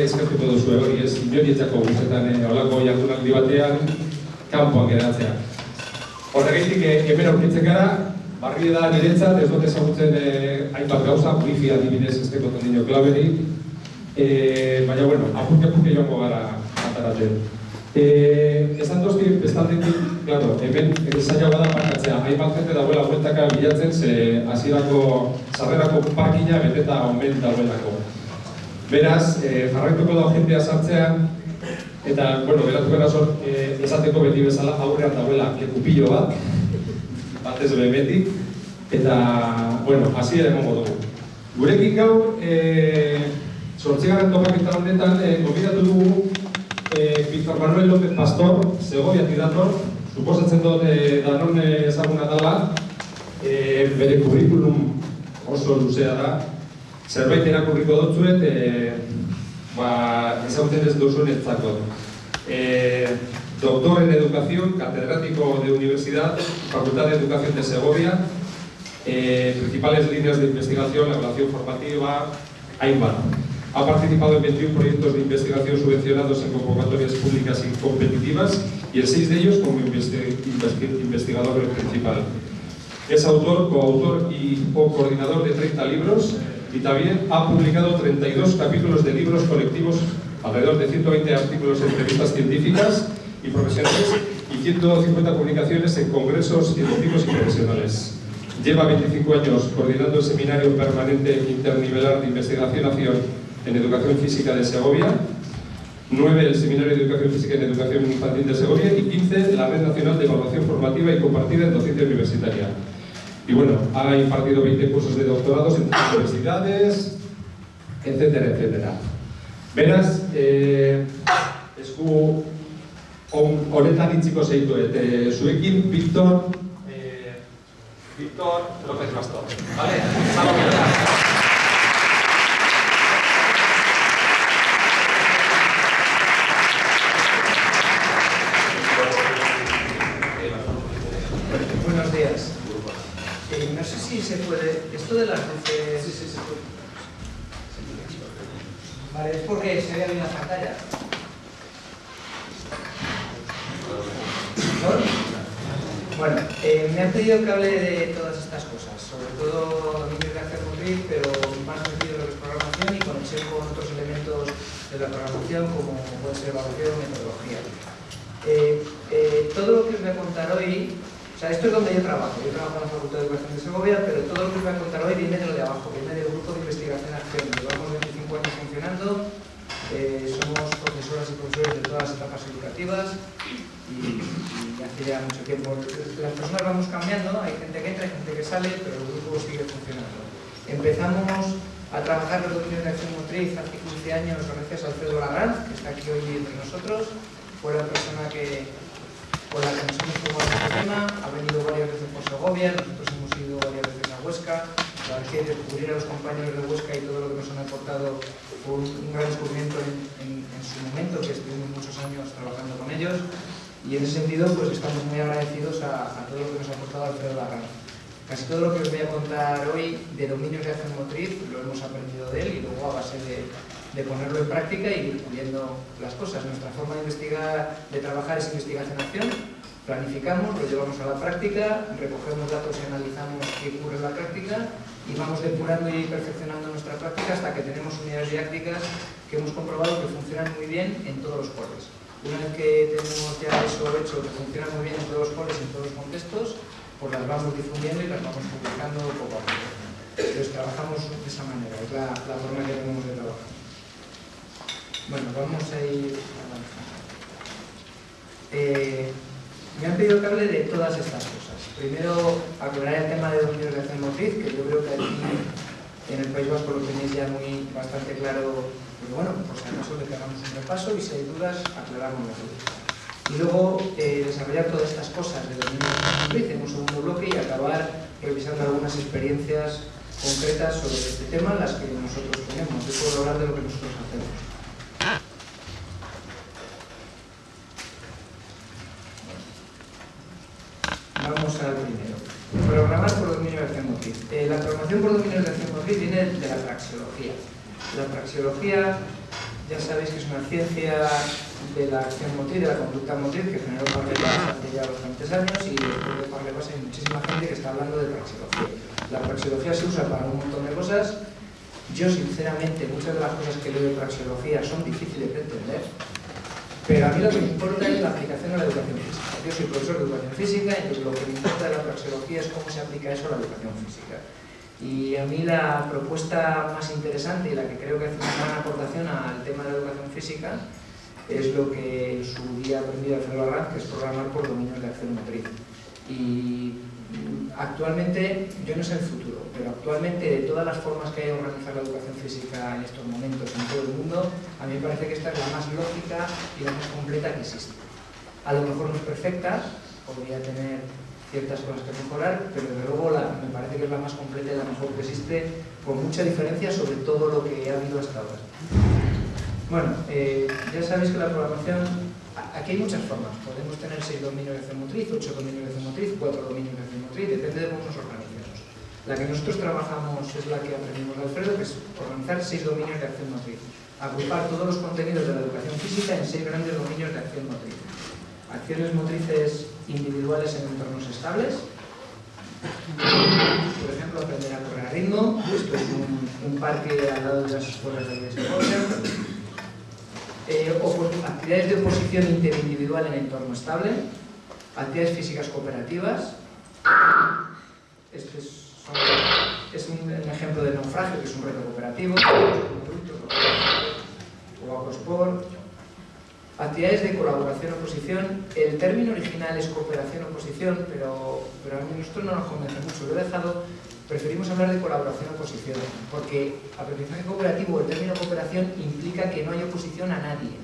eskertuko duzu hori ez, inorietako guztetan eh, olako jardunaldi batean kanpoan geratzea. Horregatik eh, hemen aurkitzen gara, barri da niretzat, ez dut ezagutzen eh, hainbat gauza, wifi adibidez ez teko tonino klaberi, eh, baina, bueno, apurke apurke joango gara ataratzen. Eh, esan dozti, bestaldetik, claro, hemen zaila bada markatzea, hainbat jente dauela bueltaka bilatzen, ze hasierako sarrerako parkina beteta omen dauelako. Beraz, eh, jarraituko da jentea sartzean, eta, bueno, beratu gara zor, eh, esateko beti bezala aurrean dauela lekupillo bat, batez behemetik, eta, bueno, hasi ere emongo dugu. Gurekin gaur, eh, sortzigarren topaketa honetan, eh, gobidatu dugu eh, Víctor Manuel López Pastor, Segovia dator, suposatzen dut eh, danon ezaguna dela, eh, bere kurrikulum oso luzea da, zerbait erakurriko dutzuet, e, ba, ezagutzen ez duzuen etzako. E, doctor en Educación, catedrático de Universidad, Facultad de Educación de Segovia, eh, principales líneas de investigación, la evaluación formativa, hainbat. Ha participado en 21 proyectos de investigación subvencionados en convocatorias públicas y competitivas y en 6 de ellos como investigador principal. Es autor, coautor y co-coordinador de 30 libros y también ha publicado 32 capítulos de libros colectivos, alrededor de 120 artículos en revistas científicas y profesionales y 150 publicaciones en congresos científicos y profesionales. Lleva 25 años coordinando el Seminario Permanente Internivelar de Investigación en Educación Física de Segovia, 9 el Seminario de Educación Física en Educación Infantil de Segovia y 15 la Red Nacional de Evaluación Formativa y Compartida en Docencia Universitaria. Y bueno, ha impartido 20 cursos de doctorados en universidades, etcétera, etcétera. Beraz, eh, esku on, honetan itziko zeitu, et, eh, zuekin Víctor, eh, Víctor López Pastor. Vale? Se puede, esto de las luces... Sí, sí, se puede. Vale, es porque se ve bien la pantalla. Bueno, eh, me han pedido que hable de todas estas cosas, sobre todo de acción motriz, pero más metido lo que es programación y conexión con otros elementos de la programación como puede ser evaluación, metodología. Eh, eh, todo lo que os voy a contar hoy esto es donde yo trabajo. Yo trabajo en la Facultad de Educación de Segovia, pero todo lo que os voy a contar hoy viene de lo de abajo, viene del grupo de investigación y acción. Llevamos 25 años funcionando, eh, somos profesoras y profesores de todas las etapas educativas y, hace ya mucho tiempo. Las personas vamos cambiando, hay gente que entra, hay gente que sale, pero el grupo sigue funcionando. Empezamos a trabajar los dominios de acción motriz hace 15 años gracias a Alfredo Larranz, que está aquí hoy entre nosotros. Fue la persona que con la que nos hemos tomado este tema, ha venido varias veces por Segovia, nosotros hemos ido varias veces a Huesca, la verdad descubrir a los compañeros de Huesca y todo lo que nos han aportado fue un, gran descubrimiento en, su momento, que estuvimos muchos años trabajando con ellos, y en ese sentido pues estamos muy agradecidos a, todo lo que nos ha aportado Alfredo Larrán. Casi todo lo que os voy a contar hoy de dominios de acción motriz lo hemos aprendido de él y luego a base de, de ponerlo en práctica y ir puliendo las cosas. Nuestra forma de investigar, de trabajar es investigación-acción, planificamos, lo llevamos a la práctica, recogemos datos y analizamos qué ocurre en la práctica y vamos depurando y perfeccionando nuestra práctica hasta que tenemos unidades didácticas que hemos comprobado que funcionan muy bien en todos los coles. Una vez que tenemos ya eso hecho, que funciona muy bien en todos los coles, en todos los contextos, pues las vamos difundiendo y las vamos publicando poco a poco. Entonces trabajamos de esa manera, es la, la forma que tenemos de trabajar. Bueno, vamos a ir eh, me han pedido que hable de todas estas cosas. Primero, aclarar el tema de acción motriz, que yo creo que aquí en el País Vasco lo tenéis ya muy bastante claro, pero bueno, por si acaso le hagamos un repaso y si hay dudas, aclaramos. Y luego eh, desarrollar todas estas cosas de acción motriz en un segundo bloque y acabar revisando algunas experiencias concretas sobre este tema, las que nosotros tenemos. Yo puedo hablar de lo que nosotros hacemos. Vamos al primero. Programar por dominio de acción motriz. La programación por dominio de acción motriz viene de la praxeología. La praxeología ya sabéis que es una ciencia de la acción motriz, de la conducta motriz, que generó Parlevas hace ya bastantes años y después de Parlevas hay muchísima gente que está hablando de praxeología. La praxeología se usa para un montón de cosas. Yo, sinceramente, muchas de las cosas que leo de praxeología son difíciles de entender, pero a mí lo que me importa es la aplicación a la educación física. Soy profesor de educación física y lo que me importa de la praxeología es cómo se aplica eso a la educación física. Y a mí la propuesta más interesante y la que creo que hace una gran aportación al tema de educación física es lo que en su día aprendí Alfredo Arranz, que es programar por dominios de acción motriz. Y actualmente, yo no sé el futuro, pero actualmente de todas las formas que hay de organizar la educación física en estos momentos en todo el mundo, a mí me parece que esta es la más lógica y la más completa que existe. A lo mejor no es perfecta, podría tener ciertas cosas que mejorar, pero desde luego me parece que es la más completa y la mejor que existe, con mucha diferencia sobre todo lo que ha habido hasta ahora. Bueno, eh, ya sabéis que la programación, aquí hay muchas formas, podemos tener seis dominios de acción motriz, ocho dominios de acción motriz, cuatro dominios de acción motriz, depende de cómo nos organicemos. La que nosotros trabajamos es la que aprendimos de Alfredo, que es organizar seis dominios de acción motriz, agrupar todos los contenidos de la educación física en seis grandes dominios de acción motriz. Acciones motrices individuales en entornos estables. Por ejemplo, aprender a correr a ritmo. Esto es un, un parque al lado de las escuelas de. Eh, actividades de oposición interindividual en entorno estable. Actividades físicas cooperativas. Este es, un, ejemplo de naufragio, que es un reto cooperativo. O sport Actividades de colaboración oposición. El término original es cooperación oposición, pero, pero a nosotros no nos convence mucho. Lo he dejado, preferimos hablar de colaboración oposición, porque aprendizaje cooperativo, el término cooperación implica que no hay oposición a nadie.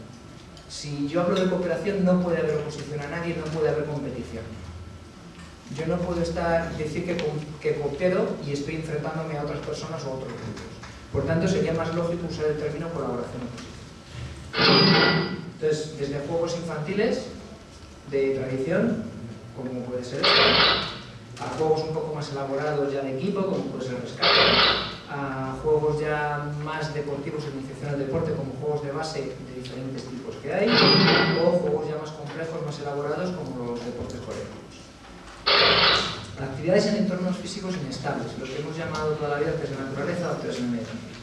Si yo hablo de cooperación, no puede haber oposición a nadie, no puede haber competición. Yo no puedo estar, decir que, que coopero y estoy enfrentándome a otras personas o a otros grupos. Por tanto, sería más lógico usar el término colaboración oposición. Entonces, desde juegos infantiles de tradición, como puede ser esto, a juegos un poco más elaborados ya de equipo, como puede ser el rescate, a juegos ya más deportivos en iniciación al deporte, como juegos de base de diferentes tipos que hay, o juegos ya más complejos, más elaborados, como los deportes colectivos. Actividades en entornos físicos inestables, lo que hemos llamado toda la vida test de naturaleza o test de medio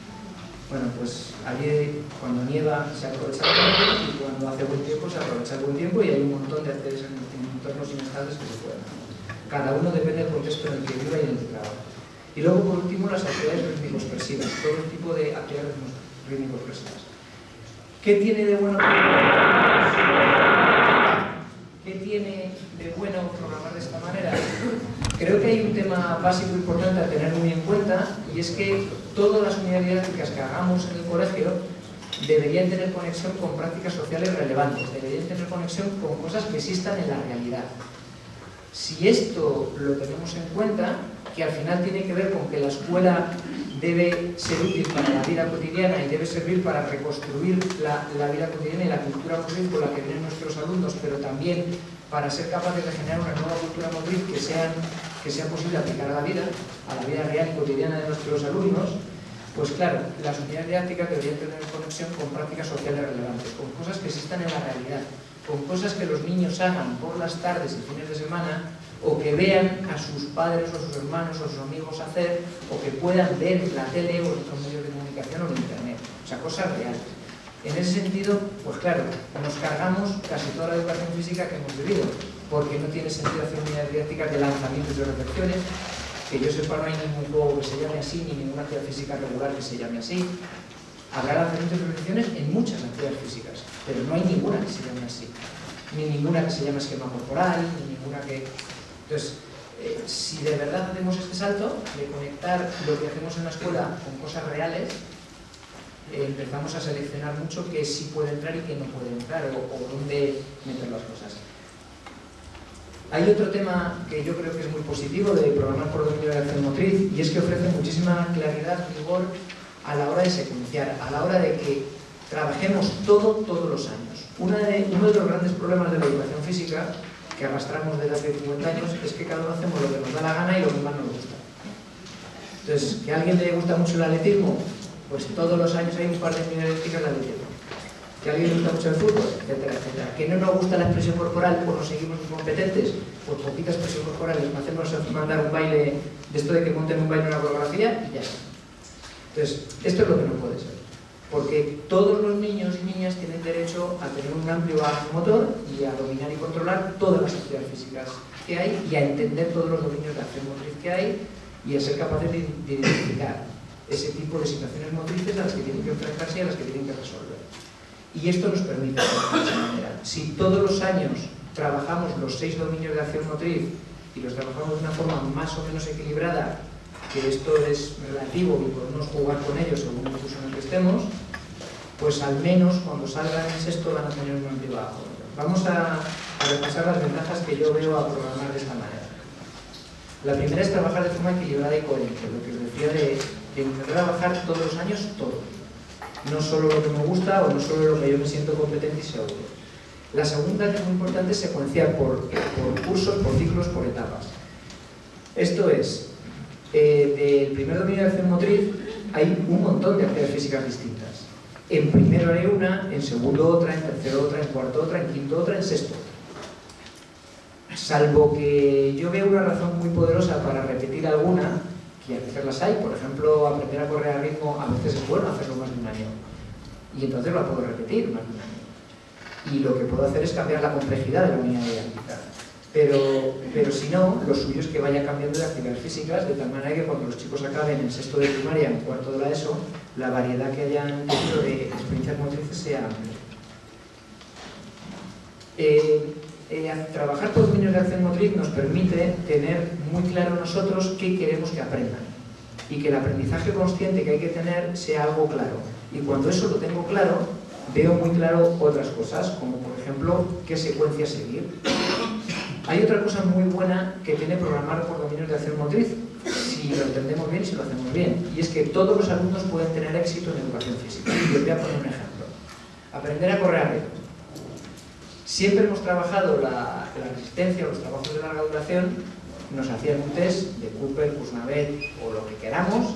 bueno, pues allí cuando nieva se aprovecha el tiempo y cuando hace buen tiempo se aprovecha el buen tiempo y hay un montón de actividades en, entornos inestables que se pueden. Cada uno depende del contexto en el que viva y en el que trabaja. Y luego, por último, las actividades rítmico-expresivas, todo tipo de actividades rítmico-expresivas. ¿Qué tiene de bueno ¿Qué tiene de bueno programar de esta manera? Creo que hay un tema básico importante a tener muy en cuenta y es que todas las unidades didácticas que hagamos en el colegio deberían tener conexión con prácticas sociales relevantes, deberían tener conexión con cosas que existan en la realidad. Si esto lo tenemos en cuenta, que al final tiene que ver con que la escuela debe ser útil para la vida cotidiana y debe servir para reconstruir la, la vida cotidiana y la cultura motriz con la que vienen nuestros alumnos, pero también para ser capaces de generar una nueva cultura motriz que, sean, que sea posible aplicar a la vida, a la vida real y cotidiana de nuestros alumnos, pues claro, las unidades didácticas deberían tener conexión con prácticas sociales relevantes, con cosas que existan en la realidad, con cosas que los niños hagan por las tardes y fines de semana o que vean a sus padres o sus hermanos o sus amigos hacer o que puedan ver la tele o otros medios de comunicación o en internet. O sea, cosas reales. En ese sentido, pues claro, nos cargamos casi toda la educación física que hemos vivido, porque no tiene sentido hacer unidades didácticas de lanzamientos de reflexiones, que yo sepa no hay ningún juego que se llame así, ni ninguna actividad física regular que se llame así. Habrá lanzamientos de reflexiones en muchas actividades físicas, pero no hay ninguna que se llame así. Ni ninguna que se llame esquema corporal, ni ninguna que... Entonces, eh, si de verdad hacemos este salto de conectar lo que hacemos en la escuela con cosas reales, eh, empezamos a seleccionar mucho qué sí puede entrar y qué no puede entrar, o, o dónde meter las cosas. Hay otro tema que yo creo que es muy positivo de programar por dominio de la acción motriz y es que ofrece muchísima claridad, rigor a la hora de secuenciar, a la hora de que trabajemos todo, todos los años. De, uno de los grandes problemas de la educación física que arrastramos desde hace 50 años es que cada uno hacemos lo que nos da la gana y lo que más nos gusta. Entonces, que a alguien le gusta mucho el atletismo, pues todos los años hay un par de unidades de atletismo que a alguien le gusta mucho el fútbol, etcétera, etcétera. Que no nos gusta la expresión corporal, pues nos seguimos incompetentes, pues poquita expresión corporal, les hacemos mandar un baile, de esto de que monten un baile en una coreografía, y ya está. Entonces, esto es lo que no puede ser. Porque todos los niños y niñas tienen derecho a tener un amplio bagaje motor y a dominar y controlar todas las actividades físicas que hay y a entender todos los dominios de acción motriz que hay y a ser capaces de identificar ese tipo de situaciones motrices a las que tienen que enfrentarse y a las que tienen que resolver. Y esto nos permite de esa manera. Si todos los años trabajamos los seis dominios de acción motriz y los trabajamos de una forma más o menos equilibrada, que esto es relativo y podemos jugar con ellos según el curso en el que estemos, pues al menos cuando salgan en sexto van a tener un amplio bajo. Vamos a, repasar las ventajas que yo veo a programar de esta manera. La primera es trabajar de forma equilibrada y coherente, lo que os decía de, de intentar trabajar todos los años todo. No solo lo que me gusta o no solo lo que yo me siento competente y seguro. La segunda, que es muy importante, es secuenciar por, por cursos, por ciclos, por etapas. Esto es, eh, del primer dominio de acción motriz hay un montón de actividades físicas distintas. En primero haré una, en segundo otra, en tercero otra, en cuarto otra, en quinto otra, en sexto Salvo que yo veo una razón muy poderosa para repetir alguna, que a veces las hay, por ejemplo, aprender a correr a ritmo, a veces es bueno hacerlo más de un año. Y entonces la puedo repetir más de un año. Y lo que puedo hacer es cambiar la complejidad de la unidad didáctica. Pero, pero si no, lo suyo es que vaya cambiando de actividades físicas, de tal manera que cuando los chicos acaben en sexto de primaria, en cuarto de la ESO, la variedad que hayan tenido de experiencias motrices sea amplia. Eh, trabajar por dominios de acción motriz nos permite tener muy claro nosotros qué queremos que aprendan y que el aprendizaje consciente que hay que tener sea algo claro. Y cuando eso lo tengo claro, veo muy claro otras cosas, como por ejemplo qué secuencia seguir. Hay otra cosa muy buena que tiene programar por dominios de acción motriz, si lo entendemos bien y si lo hacemos bien, y es que todos los alumnos pueden tener éxito en educación física. Y voy a poner un ejemplo. Aprender a correr Siempre hemos trabajado la, resistencia, los trabajos de larga duración, nos hacían un test de Cooper, Kuznavet o lo que queramos,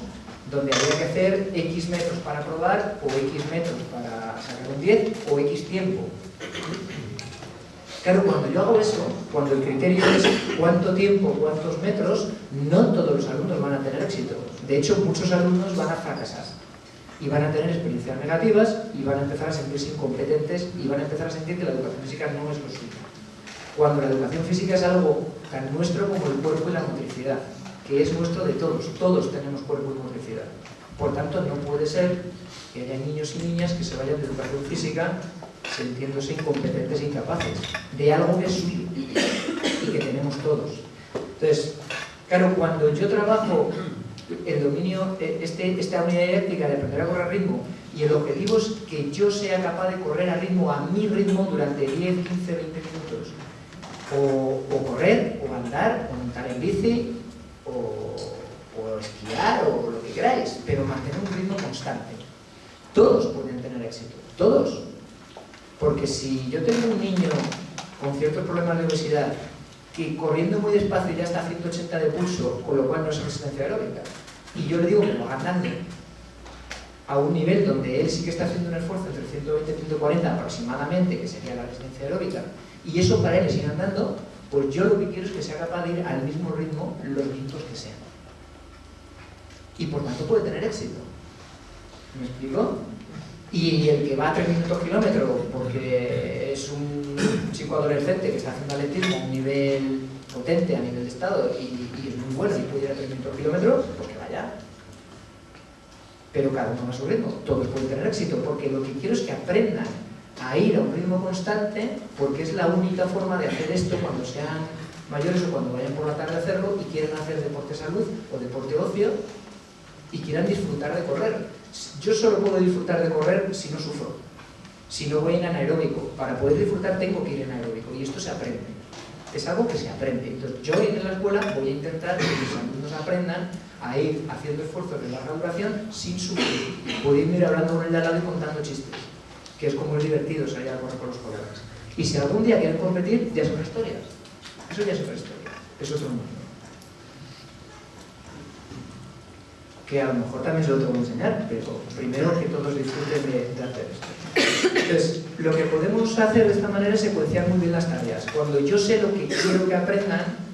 donde había que hacer X metros para probar o X metros para sacar un 10 o X tiempo. Claro, cuando yo hago eso, cuando el criterio es cuánto tiempo, cuántos metros, no todos los alumnos van a tener éxito. De hecho, muchos alumnos van a fracasar y van a tener experiencias negativas y van a empezar a sentirse incompetentes y van a empezar a sentir que la educación física no es lo suyo. Cuando la educación física es algo tan nuestro como el cuerpo y la motricidad, que es nuestro de todos, todos tenemos cuerpo y motricidad. Por tanto, no puede ser que haya niños y niñas que se vayan de educación física sintiéndose incompetentes e incapaces de algo que es suyo y que tenemos todos. Entonces, claro, cuando yo trabajo el dominio, eh, este, esta unidad didáctica de aprender a correr a ritmo y el objetivo es que yo sea capaz de correr a ritmo, a mi ritmo, durante 10, 15, 20 minutos. O, correr, o andar, o montar en bici, o, o esquiar, o lo que queráis, pero mantener un ritmo constante. Todos pueden tener éxito, todos. Porque si yo tengo un niño con ciertos problemas de obesidad que corriendo muy despacio ya está a 180 de pulso, con lo cual no es resistencia aeróbica, y yo le digo que va andando a un nivel donde él sí que está haciendo un esfuerzo entre 120 y 140 aproximadamente, que sería la resistencia aeróbica, y eso para él es ir andando, pues yo lo que quiero es que sea capaz de ir al mismo ritmo los minutos que sean. Y por tanto puede tener éxito. ¿Me explico? Y el que va a 3 minutos kilómetros porque es un chico adolescente que está haciendo atletismo a un nivel potente a nivel de estado y, es muy bueno y puede ir a 3 minutos kilómetros, pues vaya. Pero cada uno a su ritmo. Todos pueden tener éxito porque lo que quiero es que aprendan a ir a un ritmo constante porque es la única forma de hacer esto cuando sean mayores o cuando vayan por la tarde a hacerlo y quieran hacer deporte salud o deporte ocio y quieran disfrutar de correr yo solo puedo disfrutar de correr si no sufro, si no voy en anaeróbico. Para poder disfrutar tengo que ir en aeróbico y esto se aprende. Es algo que se aprende. Entonces yo en la escuela voy a intentar que mis alumnos aprendan a ir haciendo esfuerzos de larga duración sin sufrir. Pueden ir hablando con el de al lado y contando chistes, que es como es divertido salir a correr con los colegas. Y si algún día quieren competir, ya es otra historia. Eso ya es otra historia. Es otro mundo. que a lo mejor también se lo tengo que enseñar, pero primero que todos disfruten de, de hacer esto. Entonces, lo que podemos hacer de esta manera es secuenciar muy bien las tareas. Cuando yo sé lo que quiero que aprendan,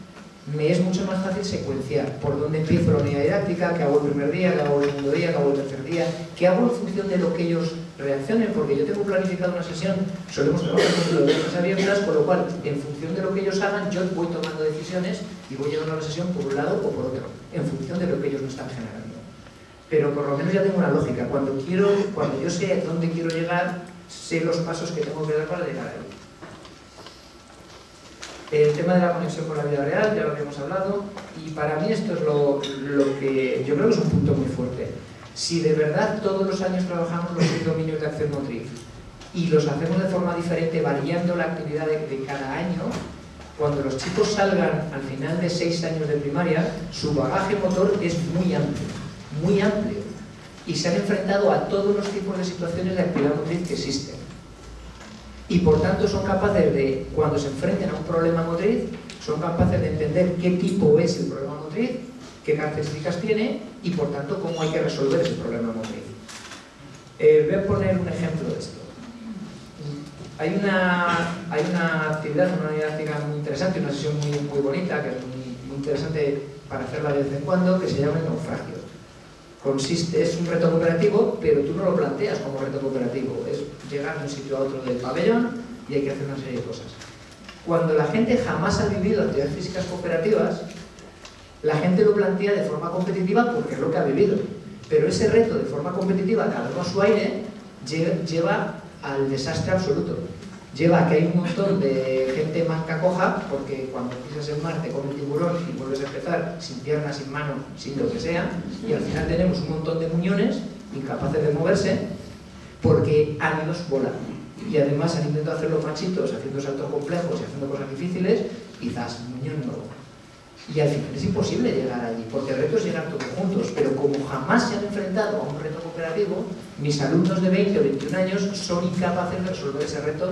me es mucho más fácil secuenciar por dónde empiezo la unidad didáctica, qué hago el primer día, qué hago el segundo día, qué hago el tercer día, qué hago en función de lo que ellos reaccionen, porque yo tengo planificado una sesión, solemos trabajar con las abiertas, con lo cual, en función de lo que ellos hagan, yo voy tomando decisiones y voy llevando la sesión por un lado o por otro, en función de lo que ellos me están generando. Pero por lo menos ya tengo una lógica, cuando, quiero, cuando yo sé dónde quiero llegar, sé los pasos que tengo que dar para llegar ahí. El tema de la conexión con la vida real, ya lo habíamos hablado, y para mí esto es lo, que yo creo que es un punto muy fuerte. Si de verdad todos los años trabajamos los seis dominios de acción motriz y los hacemos de forma diferente, variando la actividad de, de cada año, cuando los chicos salgan al final de seis años de primaria, su bagaje motor es muy amplio, muy amplio, y se han enfrentado a todos los tipos de situaciones de actividad motriz que existen y por tanto son capaces de, cuando se enfrenten a un problema motriz, son capaces de entender qué tipo es el problema motriz, qué características tiene y por tanto cómo hay que resolver ese problema motriz. Eh, voy a poner un ejemplo de esto. Hay una, hay una actividad, una didáctica muy interesante, una sesión muy, muy bonita, que es muy, muy interesante para hacerla de vez en cuando, que se llama el naufragio consiste, es un reto cooperativo, pero tú no lo planteas como reto cooperativo, es llegar de un sitio a otro del pabellón y hay que hacer una serie de cosas. Cuando la gente jamás ha vivido actividades físicas cooperativas, la gente lo plantea de forma competitiva porque es lo que ha vivido. Pero ese reto de forma competitiva, cada uno a su aire, lleva al desastre absoluto lleva a que hay un montón de gente manca coja, porque cuando pisas el mar te come el tiburón y vuelves a empezar sin piernas, sin manos, sin lo que sea, y al final tenemos un montón de muñones incapaces de moverse porque han ido volando. Y además han intentado hacerlo machitos, haciendo saltos complejos y haciendo cosas difíciles, quizás muñón no. Y al final es imposible llegar allí, porque el reto es llegar todos juntos, pero como jamás se han enfrentado a un reto cooperativo, mis alumnos de 20 o 21 años son incapaces de resolver ese reto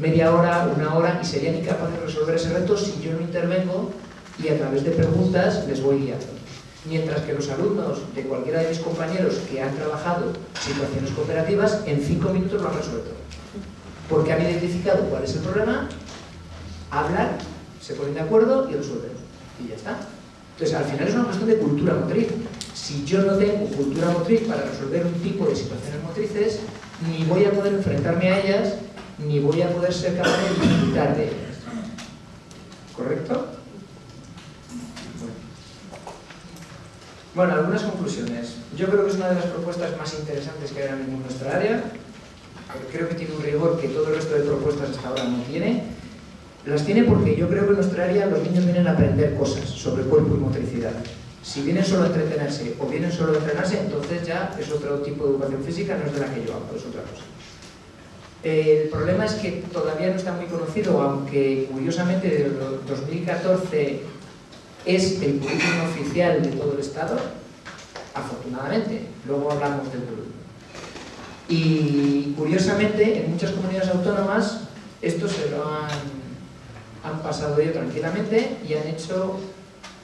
media hora, una hora, y serían incapaces de resolver ese reto si yo no intervengo y a través de preguntas les voy guiando. Mientras que los alumnos de cualquiera de mis compañeros que han trabajado situaciones cooperativas, en cinco minutos lo han resuelto. Porque han identificado cuál es el problema, hablan, se ponen de acuerdo y resuelven. Y ya está. Entonces, al final es una cuestión de cultura motriz. Si yo no tengo cultura motriz para resolver un tipo de situaciones motrices, ni voy a poder enfrentarme a ellas ni voy a poder ser capaz de disfrutar de ellas. ¿Correcto? Bueno. algunas conclusiones. Yo creo que es una de las propuestas más interesantes que hay en nuestra área. Creo que tiene un rigor que todo el resto de propuestas hasta ahora no tiene. Las tiene porque yo creo que en nuestra área los niños vienen a aprender cosas sobre cuerpo y motricidad. Si vienen solo a entretenerse o vienen solo a entrenarse, entonces ya es otro tipo de educación física, no es de la que yo hablo, es otra cosa. El problema es que todavía no está muy conocido, aunque curiosamente desde 2014 es el currículum oficial de todo el Estado, afortunadamente, luego hablamos del currículum. Y curiosamente, en muchas comunidades autónomas, esto se lo han, han pasado ellos tranquilamente y han hecho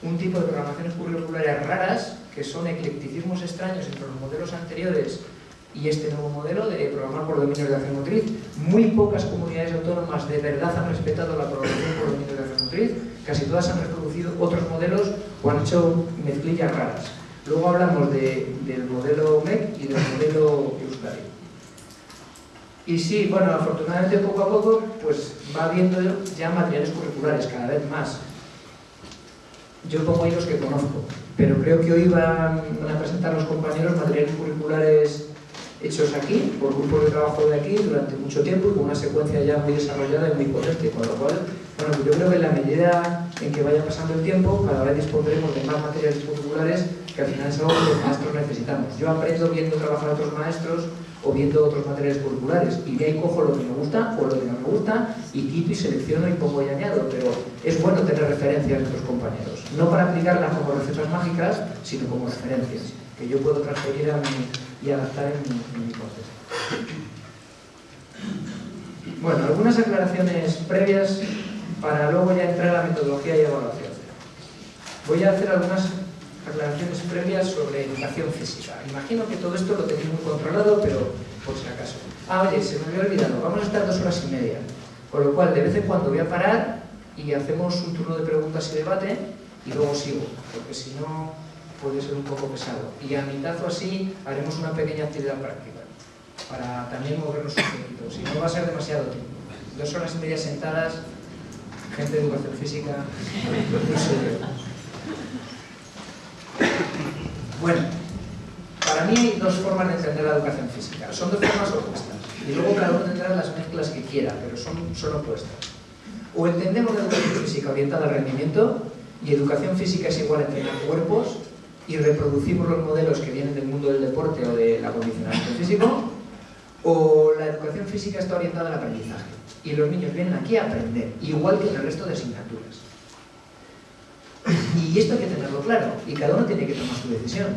un tipo de programaciones curriculares raras, que son eclecticismos extraños entre los modelos anteriores y este nuevo modelo de programar por dominio de acción motriz. Muy pocas comunidades autónomas de verdad han respetado la programación por dominio de acción motriz, casi todas han reproducido otros modelos o han hecho mezclillas raras. Luego hablamos del modelo MEC y del modelo Euskadi. Y sí, bueno, afortunadamente poco a poco pues va habiendo ya materiales curriculares cada vez más. Yo pongo ahí los que conozco, pero creo que hoy van a presentar los compañeros materiales curriculares hechos aquí, por grupos de trabajo de aquí, durante mucho tiempo y con una secuencia ya muy desarrollada y muy potente, con lo cual, bueno, yo creo que en la medida en que vaya pasando el tiempo, cada vez dispondremos de más materiales curriculares que al final es algo que los maestros necesitamos. Yo aprendo viendo trabajar a otros maestros o viendo otros materiales curriculares y de ahí cojo lo que me gusta o lo que no me gusta y quito y selecciono y pongo y añado, pero es bueno tener referencias de otros compañeros, no para aplicarlas como recetas mágicas, sino como referencias que yo puedo transferir a mi y adaptar en mi, proceso. Bueno, algunas aclaraciones previas para luego ya entrar a la metodología y evaluación. Voy a hacer algunas aclaraciones previas sobre educación física. Imagino que todo esto lo tenéis muy controlado, pero por si acaso. Ah, oye, se me había olvidado, vamos a estar dos horas y media. Con lo cual, de vez en cuando voy a parar y hacemos un turno de preguntas y debate y luego sigo, porque si no puede ser un poco pesado. Y a mitad o así haremos una pequeña actividad práctica, para también movernos un poquito, si no va a ser demasiado tiempo. Dos horas y media sentadas, gente de educación física, no sé Bueno, para mí hay dos formas de entender la educación física. Son dos formas opuestas. Y luego cada uno tendrá las mezclas que quiera, pero son, son opuestas. O entendemos la educación física orientada al rendimiento, y educación física es igual a entrenar cuerpos, y reproducimos los modelos que vienen del mundo del deporte o del acondicionamiento físico, o la educación física está orientada al aprendizaje. Y los niños vienen aquí a aprender, igual que en el resto de asignaturas. Y esto hay que tenerlo claro, y cada uno tiene que tomar su decisión.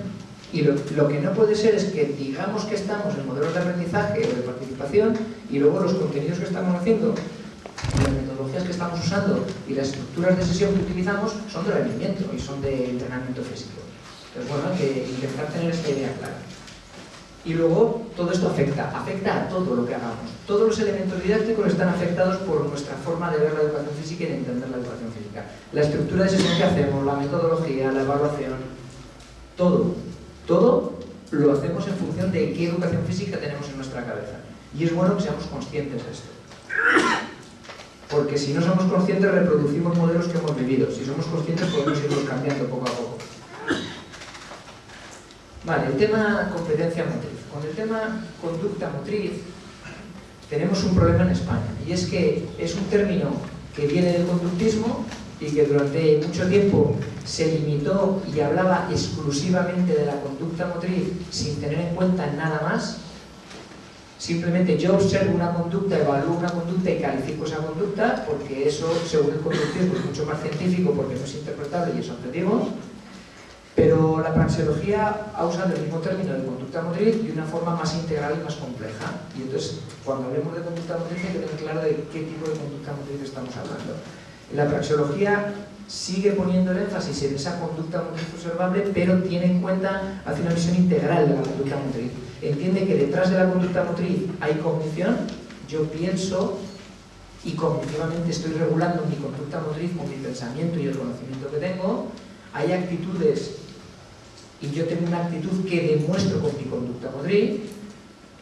Y lo, lo, que no puede ser es que digamos que estamos en modelos de aprendizaje o de participación y luego los contenidos que estamos haciendo, las metodologías que estamos usando y las estructuras de sesión que utilizamos son de rendimiento y son de entrenamiento físico. Entonces, bueno, hay que intentar tener esta idea clara. Y luego, todo esto afecta, afecta a todo lo que hagamos. Todos los elementos didácticos están afectados por nuestra forma de ver la educación física y de entender la educación física. La estructura de sesión que hacemos, la metodología, la evaluación, todo, todo lo hacemos en función de qué educación física tenemos en nuestra cabeza. Y es bueno que seamos conscientes de esto. Porque si no somos conscientes, reproducimos modelos que hemos vivido. Si somos conscientes, podemos irlos cambiando poco a poco. Vale, el tema competencia motriz. Con el tema conducta motriz tenemos un problema en España y es que es un término que viene del conductismo y que durante mucho tiempo se limitó y hablaba exclusivamente de la conducta motriz sin tener en cuenta nada más. Simplemente yo observo una conducta, evalúo una conducta y califico esa conducta porque eso, según el conductismo, es mucho más científico porque no es interpretable y es objetivo. Pero la praxeología ha usado el mismo término de conducta motriz de una forma más integral y más compleja. Y entonces, cuando hablemos de conducta motriz hay que tener claro de qué tipo de conducta motriz estamos hablando. La praxeología sigue poniendo el énfasis en esa conducta motriz observable, pero tiene en cuenta, hace una visión integral de la conducta motriz. Entiende que detrás de la conducta motriz hay cognición, yo pienso y cognitivamente estoy regulando mi conducta motriz con mi pensamiento y el conocimiento que tengo, hay actitudes y yo tengo una actitud que demuestro con mi conducta motriz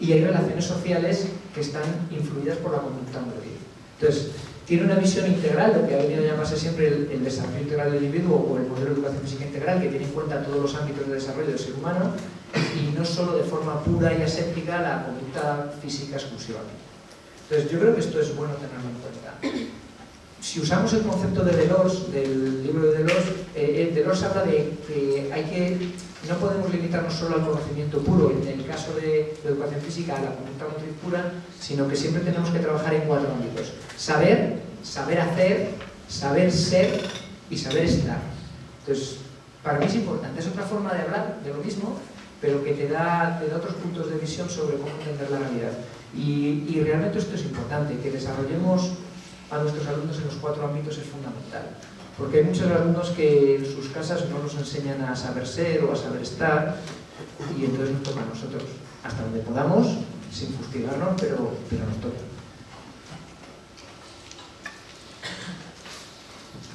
y hay relaciones sociales que están influidas por la conducta motriz. Entonces, tiene una visión integral, lo que ha venido a llamarse siempre el, desarrollo integral del individuo o el modelo de educación física integral, que tiene en cuenta todos los ámbitos de desarrollo del ser humano y no solo de forma pura y aséptica la conducta física exclusivamente. Entonces, yo creo que esto es bueno tenerlo en cuenta si usamos el concepto de Delors, del libro de Delors, eh, Delors habla de que hay que, no podemos limitarnos solo al conocimiento puro, en el caso de, la educación física, a la conducta motriz pura, sino que siempre tenemos que trabajar en cuatro ámbitos. Saber, saber hacer, saber ser y saber estar. Entonces, para mí es importante, es otra forma de hablar de lo mismo, pero que te da, te da otros puntos de visión sobre cómo entender la realidad. Y, y realmente esto es importante, que desarrollemos a nuestros alumnos en los cuatro ámbitos es fundamental. Porque hay muchos alumnos que en sus casas no nos enseñan a saber ser o a saber estar y entonces nos toca a nosotros, hasta donde podamos, sin fustigarnos, pero, pero nos toca.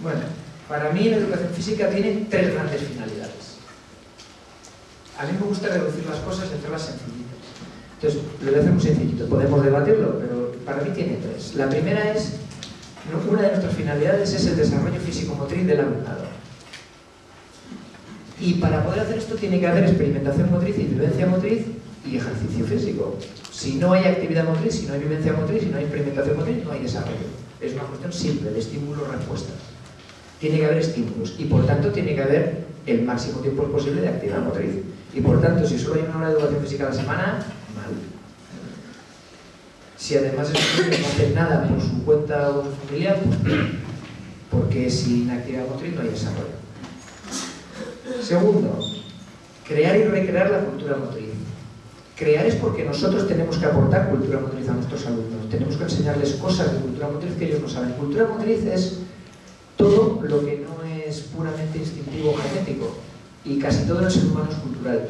Bueno, para mí la educación física tiene tres grandes finalidades. A mí me gusta reducir las cosas y hacerlas sencillitas. Entonces, lo voy a hacer muy sencillito. Podemos debatirlo, pero para mí tiene tres. La primera es una de nuestras finalidades es el desarrollo físico-motriz del alumnado. Y para poder hacer esto tiene que haber experimentación motriz y vivencia motriz y ejercicio físico. Si no hay actividad motriz, si no hay vivencia motriz, si no hay experimentación motriz, no hay desarrollo. Es una cuestión simple de estímulos-respuestas. Tiene que haber estímulos y por tanto tiene que haber el máximo tiempo posible de actividad motriz. Y por tanto, si solo hay una hora de educación física a la semana, mal si además el niño no hace nada por su cuenta o su familia, pues porque sin actividad motriz no hay desarrollo. Segundo, crear y recrear la cultura motriz. Crear es porque nosotros tenemos que aportar cultura motriz a nuestros alumnos, tenemos que enseñarles cosas de cultura motriz que ellos no saben. Cultura motriz es todo lo que no es puramente instintivo o genético, y casi todo en el ser humano es cultural.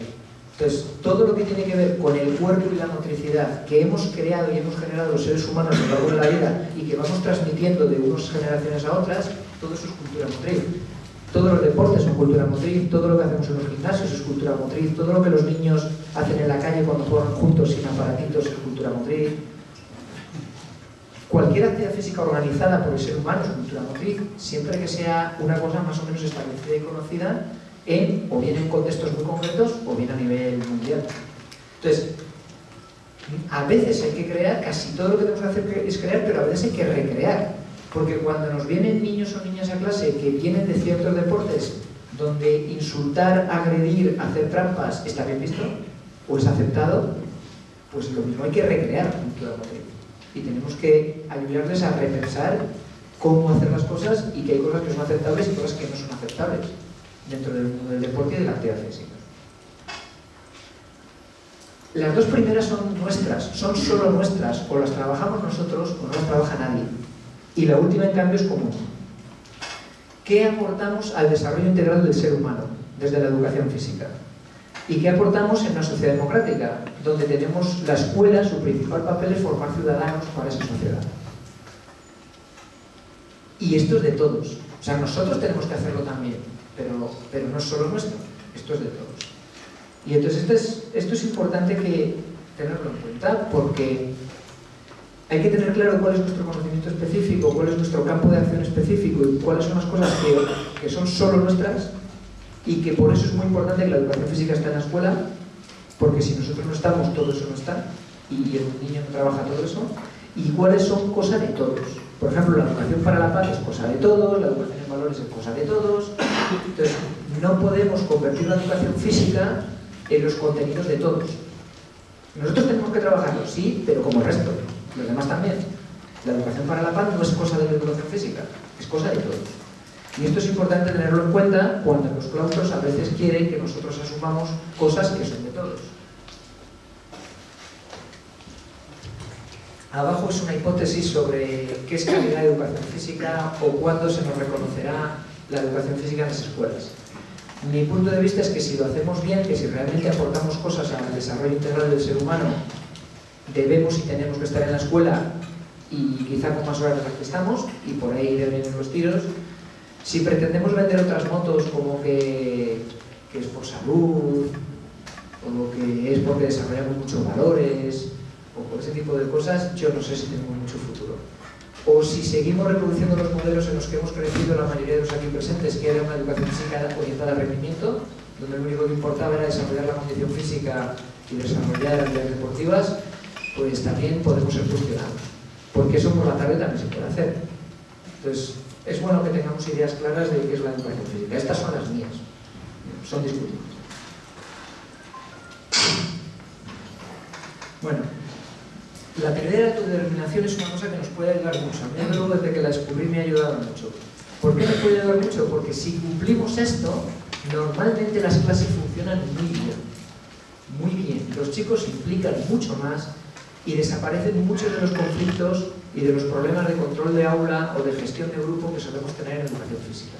Entonces, todo lo que tiene que ver con el cuerpo y la motricidad que hemos creado y hemos generado los seres humanos a lo largo de la vida y que vamos transmitiendo de unas generaciones a otras, todo eso es cultura motriz. Todos los deportes son cultura motriz, todo lo que hacemos en los gimnasios es cultura motriz, todo lo que los niños hacen en la calle cuando juegan juntos sin aparatitos es cultura motriz. Cualquier actividad física organizada por el ser humano es cultura motriz, siempre que sea una cosa más o menos establecida y conocida o bien en contextos muy concretos o bien a nivel mundial. Entonces, a veces hay que crear, casi todo lo que tenemos que hacer es crear, pero a veces hay que recrear. Porque cuando nos vienen niños o niñas a clase que vienen de ciertos deportes donde insultar, agredir, hacer trampas está bien visto o es aceptado, pues lo mismo hay que recrear. Y tenemos que ayudarles a repensar cómo hacer las cosas y que hay cosas que son aceptables y cosas que no son aceptables dentro del mundo del deporte y de la actividad física. Las dos primeras son nuestras, son solo nuestras, o las trabajamos nosotros o no las trabaja nadie. Y la última, en cambio, es común. ¿Qué aportamos al desarrollo integral del ser humano desde la educación física? ¿Y qué aportamos en una sociedad democrática, donde tenemos la escuela, su principal papel es formar ciudadanos para esa sociedad? Y esto es de todos. O sea, nosotros tenemos que hacerlo también, pero, pero no es solo nuestro, esto es de todos. Y entonces esto es, esto es importante que tenerlo en cuenta porque hay que tener claro cuál es nuestro conocimiento específico, cuál es nuestro campo de acción específico y cuáles son las cosas que, que son solo nuestras y que por eso es muy importante que la educación física esté en la escuela porque si nosotros no estamos, todo eso no está y el niño no trabaja todo eso y cuáles son cosas de todos. Por ejemplo, la educación para la paz es cosa de todos, la educación en valores es cosa de todos. Entonces, no podemos convertir la educación física en los contenidos de todos. Nosotros tenemos que trabajarlo, sí, pero como el resto, los demás también. La educación para la paz no es cosa de la educación física, es cosa de todos. Y esto es importante tenerlo en cuenta cuando los claustros a veces quieren que nosotros asumamos cosas que son de todos. Abajo es una hipótesis sobre qué es calidad de educación física o cuándo se nos reconocerá la educación física en las escuelas. Mi punto de vista es que si lo hacemos bien, que si realmente aportamos cosas al desarrollo integral del ser humano, debemos y tenemos que estar en la escuela y quizá con más horas de las que estamos, y por ahí deben los tiros. Si pretendemos vender otras motos como que, que es por salud, o que es porque desarrollamos muchos valores, o por ese tipo de cosas, yo no sé si tenemos mucho futuro. O si seguimos reproduciendo los modelos en los que hemos crecido la mayoría de los aquí presentes, que era una educación física orientada al rendimiento, donde lo único que importaba era desarrollar la condición física y desarrollar actividades deportivas, pues también podemos ser cuestionados. Porque eso por la tarde también se puede hacer. Entonces, es bueno que tengamos ideas claras de qué es la educación física. Estas son las mías. Son discutibles. Bueno, la teoría de autodeterminación es una cosa que nos puede ayudar mucho. A mí desde que la descubrí me ha ayudado mucho. ¿Por qué nos puede ayudar mucho? Porque si cumplimos esto, normalmente las clases funcionan muy bien. Muy bien. Los chicos implican mucho más y desaparecen muchos de los conflictos y de los problemas de control de aula o de gestión de grupo que solemos tener en educación física.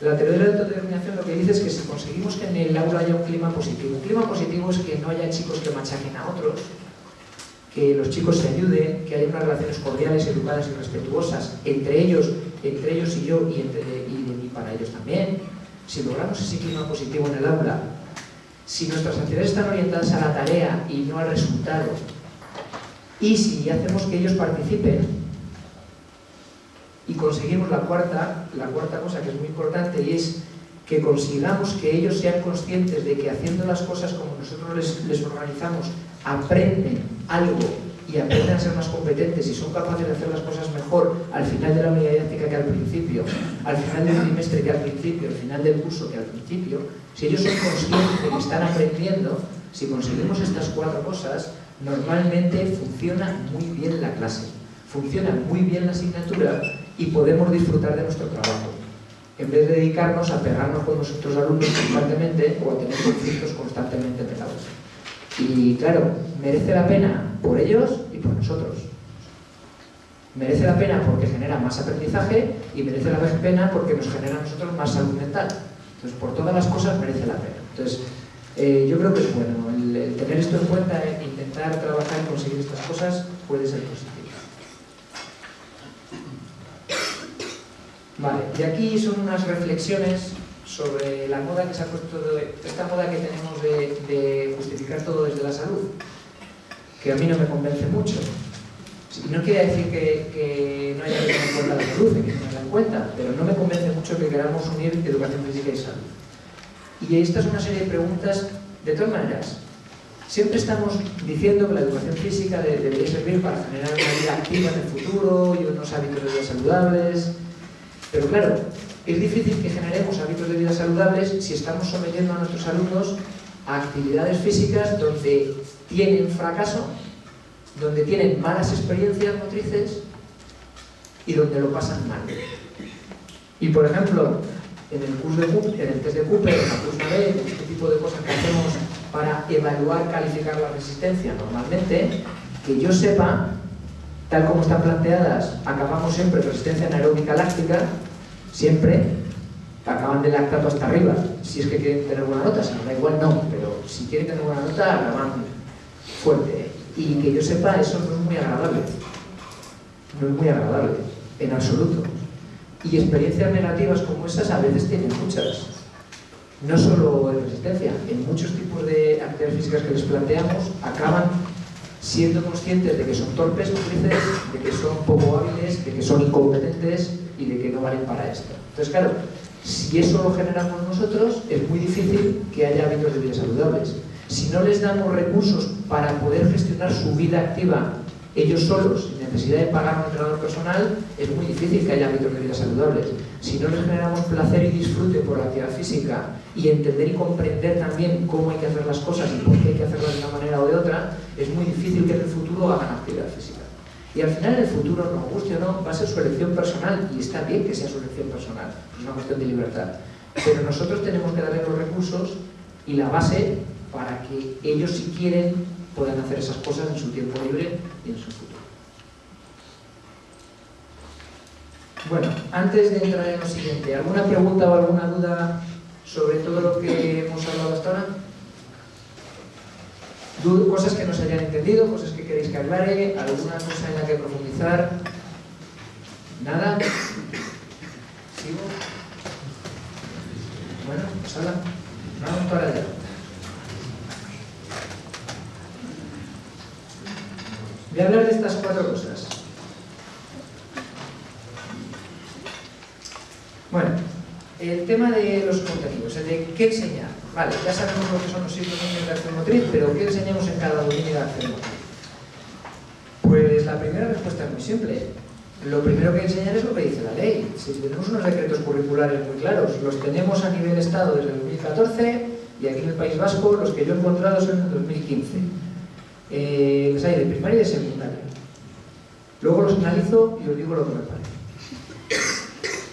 La teoría de la autodeterminación lo que dice es que si conseguimos que en el aula haya un clima positivo, un clima positivo es que no haya chicos que machaquen a otros, que los chicos se ayuden, que haya unas relaciones cordiales, educadas y respetuosas entre ellos, entre ellos y yo y, de para ellos también. Si logramos ese clima positivo en el aula, si nuestras actividades están orientadas a la tarea y no al resultado, y si hacemos que ellos participen, y conseguimos la cuarta, la cuarta cosa que es muy importante y es que consigamos que ellos sean conscientes de que haciendo las cosas como nosotros les organizamos, aprenden algo y aprenden a ser más competentes y son capaces de hacer las cosas mejor al final de la unidad didáctica que al principio, al final del trimestre que al principio, al final del curso que al principio, si ellos son conscientes de que están aprendiendo, si conseguimos estas cuatro cosas, normalmente funciona muy bien la clase, funciona muy bien la asignatura y podemos disfrutar de nuestro trabajo, en vez de dedicarnos a pegarnos con nuestros alumnos constantemente o a tener conflictos constantemente pegados. Y claro, merece la pena por ellos y por nosotros. Merece la pena porque genera más aprendizaje y merece la pena porque nos genera a nosotros más salud mental. Entonces, por todas las cosas merece la pena. Entonces, Eh, yo creo que es bueno. El, el tener esto en cuenta e intentar trabajar y conseguir estas cosas puede ser positivo. Vale, y aquí son unas reflexiones sobre la moda que se ha puesto, esta moda que tenemos de, justificar todo desde la salud, que a mí no me convence mucho. No quiere decir que, no haya que tener en cuenta la salud, que tenerla en cuenta, pero no me convence mucho que queramos unir educación física y salud. Y esta es una serie de preguntas, de todas maneras, siempre estamos diciendo que la educación física debería servir para generar una vida activa en el futuro y unos hábitos de vida saludables, pero claro, es difícil que generemos hábitos de vida saludables si estamos sometiendo a nuestros alumnos a actividades físicas donde tienen fracaso donde tienen malas experiencias motrices y donde lo pasan mal. Y por ejemplo, en el curso de Cooper, en el test de Cooper, en la curso B, este tipo de cosas que hacemos para evaluar, calificar la resistencia normalmente, que yo sepa, tal como están planteadas, acabamos siempre resistencia anaeróbica láctica, siempre acaban de lactato hasta arriba, si es que quieren tener buena nota, si no da igual no, pero si quieren tener buena nota, acaban fuerte y que yo sepa, eso no es muy agradable. No es muy agradable, en absoluto. Y experiencias negativas como esas a veces tienen muchas. No solo en resistencia, en muchos tipos de actividades físicas que les planteamos acaban siendo conscientes de que son torpes de que son poco hábiles, de que son incompetentes y de que no valen para esto. Entonces, claro, si eso lo generamos nosotros, es muy difícil que haya hábitos de vida saludables. Si no les damos recursos para poder gestionar su vida activa ellos solos, sin necesidad de pagar un entrenador personal, es muy difícil que haya hábitos de vida saludables. Si no les generamos placer y disfrute por la actividad física y entender y comprender también cómo hay que hacer las cosas y por qué hay que hacerlas de una manera o de otra, es muy difícil que en el futuro hagan actividad física. Y al final, en el futuro, nos guste o no, va a ser su elección personal y está bien que sea su elección personal, es una cuestión de libertad. Pero nosotros tenemos que darle los recursos y la base para que ellos, si quieren, puedan hacer esas cosas en su tiempo libre y en su futuro. Bueno, antes de entrar en lo siguiente, ¿alguna pregunta o alguna duda sobre todo lo que hemos hablado hasta ahora? Cosas que no se hayan entendido, cosas que queréis que aclare, alguna cosa en la que profundizar. ¿Nada? ¿Sigo? Bueno, pues ahora, vamos para allá. Voy a hablar de estas cuatro cosas. Bueno, el tema de los contenidos, el de qué enseñar. Vale, ya sabemos lo que son los dominios de acción motriz, pero ¿qué enseñamos en cada dominio de acción motriz? Pues la primera respuesta es muy simple. Lo primero que enseñar es lo que dice la ley. Si tenemos unos decretos curriculares muy claros, los tenemos a nivel Estado desde el 2014 y aquí en el País Vasco los que yo he encontrado son en el 2015 eh, los hay de primaria y de secundaria. Luego los analizo y os digo lo que me parece.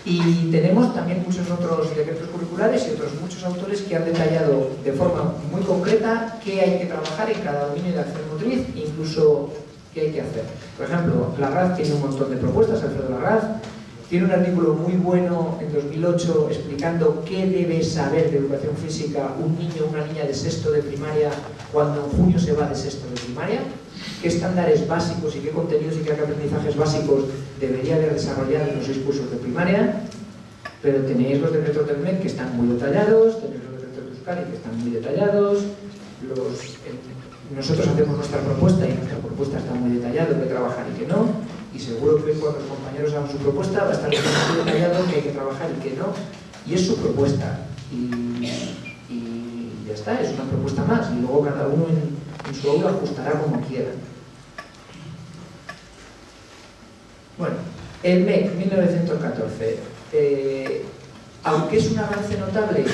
Y tenemos también muchos otros decretos curriculares y otros muchos autores que han detallado de forma muy concreta qué hay que trabajar en cada dominio de acción motriz, incluso qué hay que hacer. Por ejemplo, la RAF tiene un montón de propuestas, Alfredo RAF tiene un artículo muy bueno en 2008 explicando qué debe saber de educación física un niño o una niña de sexto de primaria cuando en junio se va de sexto de primaria, qué estándares básicos y qué contenidos y qué aprendizajes básicos debería haber desarrollado en los seis cursos de primaria, pero tenéis los del MEC que están muy detallados, tenéis los de Euskadi que están muy detallados, los, nosotros hacemos nuestra propuesta y nuestra propuesta está muy detallada de trabajar y que no, y seguro que cuando los compañeros hagan su propuesta va a estar muy detallado que hay que trabajar y que no, y es su propuesta. Y, ya está, es una propuesta más, y luego cada uno en, su aula ajustará como quiera. Bueno, el MEC 1914. Eh, aunque es un avance notable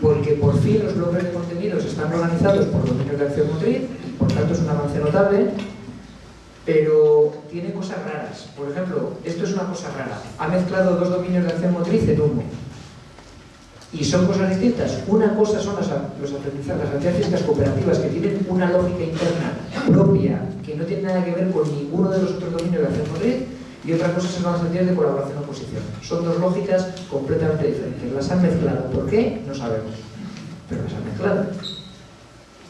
porque por fin los bloques de contenidos están organizados por dominios de acción motriz y por tanto es un avance notable, pero tiene cosas raras. Por ejemplo, esto es una cosa rara. Ha mezclado dos dominios de acción motriz en uno. Y son cosas distintas. Una cosa son las, los aprendizajes, las cooperativas que tienen una lógica interna propia que no tiene nada que ver con ninguno de los otros dominios de acción motriz y otra cosa son las actividades de colaboración o oposición. Son dos lógicas completamente diferentes. Las han mezclado. ¿Por qué? No sabemos. Pero las han mezclado.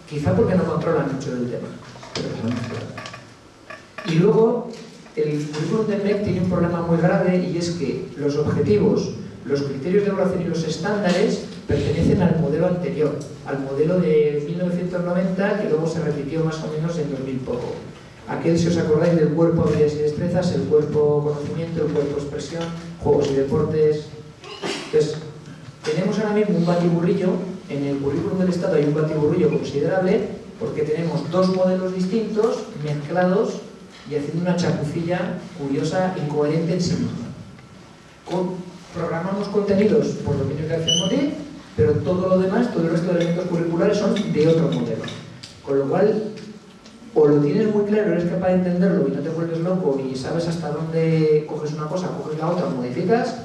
Quizá porque no controlan mucho del tema, pero se han mezclado. Y luego, el currículum del MEC tiene un problema muy grave y es que los objetivos, los criterios de evaluación y los estándares pertenecen al modelo anterior, al modelo de 1990 que luego se repitió más o menos en 2000 poco. Aquel, si os acordáis, del cuerpo habilidades y destrezas, el cuerpo conocimiento, el cuerpo expresión, juegos y deportes. Entonces, tenemos ahora mismo un batiburrillo, en el currículum del Estado hay un batiburrillo considerable porque tenemos dos modelos distintos mezclados y haciendo una chapucilla curiosa, incoherente en sí misma. Programamos contenidos por dominio de motriz, pero todo lo demás, todo el resto de elementos curriculares son de otro modelo. Con lo cual, o lo tienes muy claro, eres capaz de entenderlo y no te vuelves loco y sabes hasta dónde coges una cosa, coges la otra, modificas,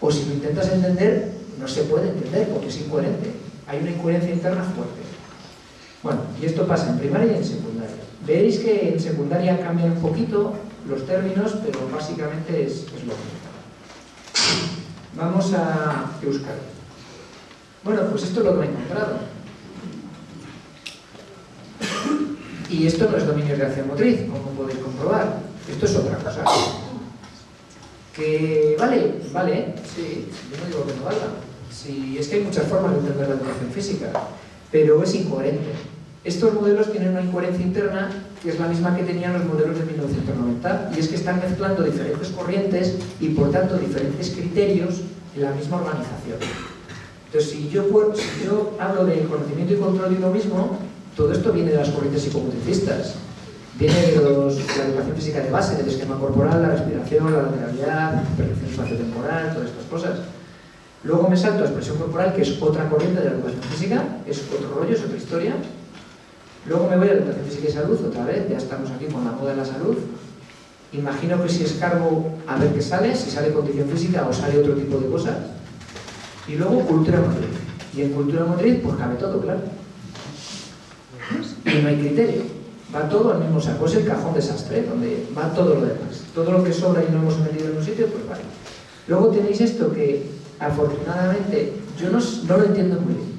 o si lo intentas entender, no se puede entender porque es incoherente. Hay una incoherencia interna fuerte. Bueno, y esto pasa en primaria y en secundaria. Veréis que en secundaria cambian un poquito los términos, pero básicamente es lo mismo. Vamos a Euskadi. Bueno, pues esto es lo que me he encontrado. Y esto no es dominio de acción motriz, como podéis comprobar. Esto es otra cosa. Que vale, vale, sí, yo no digo que no valga. Sí, es que hay muchas formas de entender la educación física, pero es incoherente. Estos modelos tienen una incoherencia interna que es la misma que tenían los modelos de 1990, y es que están mezclando diferentes corrientes y por tanto diferentes criterios en la misma organización. Entonces, si yo, hablo de conocimiento y control y lo mismo, todo esto viene de las corrientes psicomotricistas. Viene de, la educación física de base, del esquema corporal, la respiración, la lateralidad, percepción espaciotemporal, todas estas cosas. Luego me salto a expresión corporal, que es otra corriente de la educación física, es otro rollo, es otra historia. Luego me voy a educación física y salud, otra vez, ya estamos aquí con la moda de la salud. Imagino que si escargo a ver qué sale, si sale condición física o sale otro tipo de cosas. Y luego cultura motriz. Y en cultura motriz, pues cabe todo, claro. Y no hay criterio. Va todo al mismo saco. Es el cajón desastre, donde va todo lo demás. Todo lo que sobra y no hemos metido en un sitio, pues vale. Luego tenéis esto que, afortunadamente, yo no lo entiendo muy bien.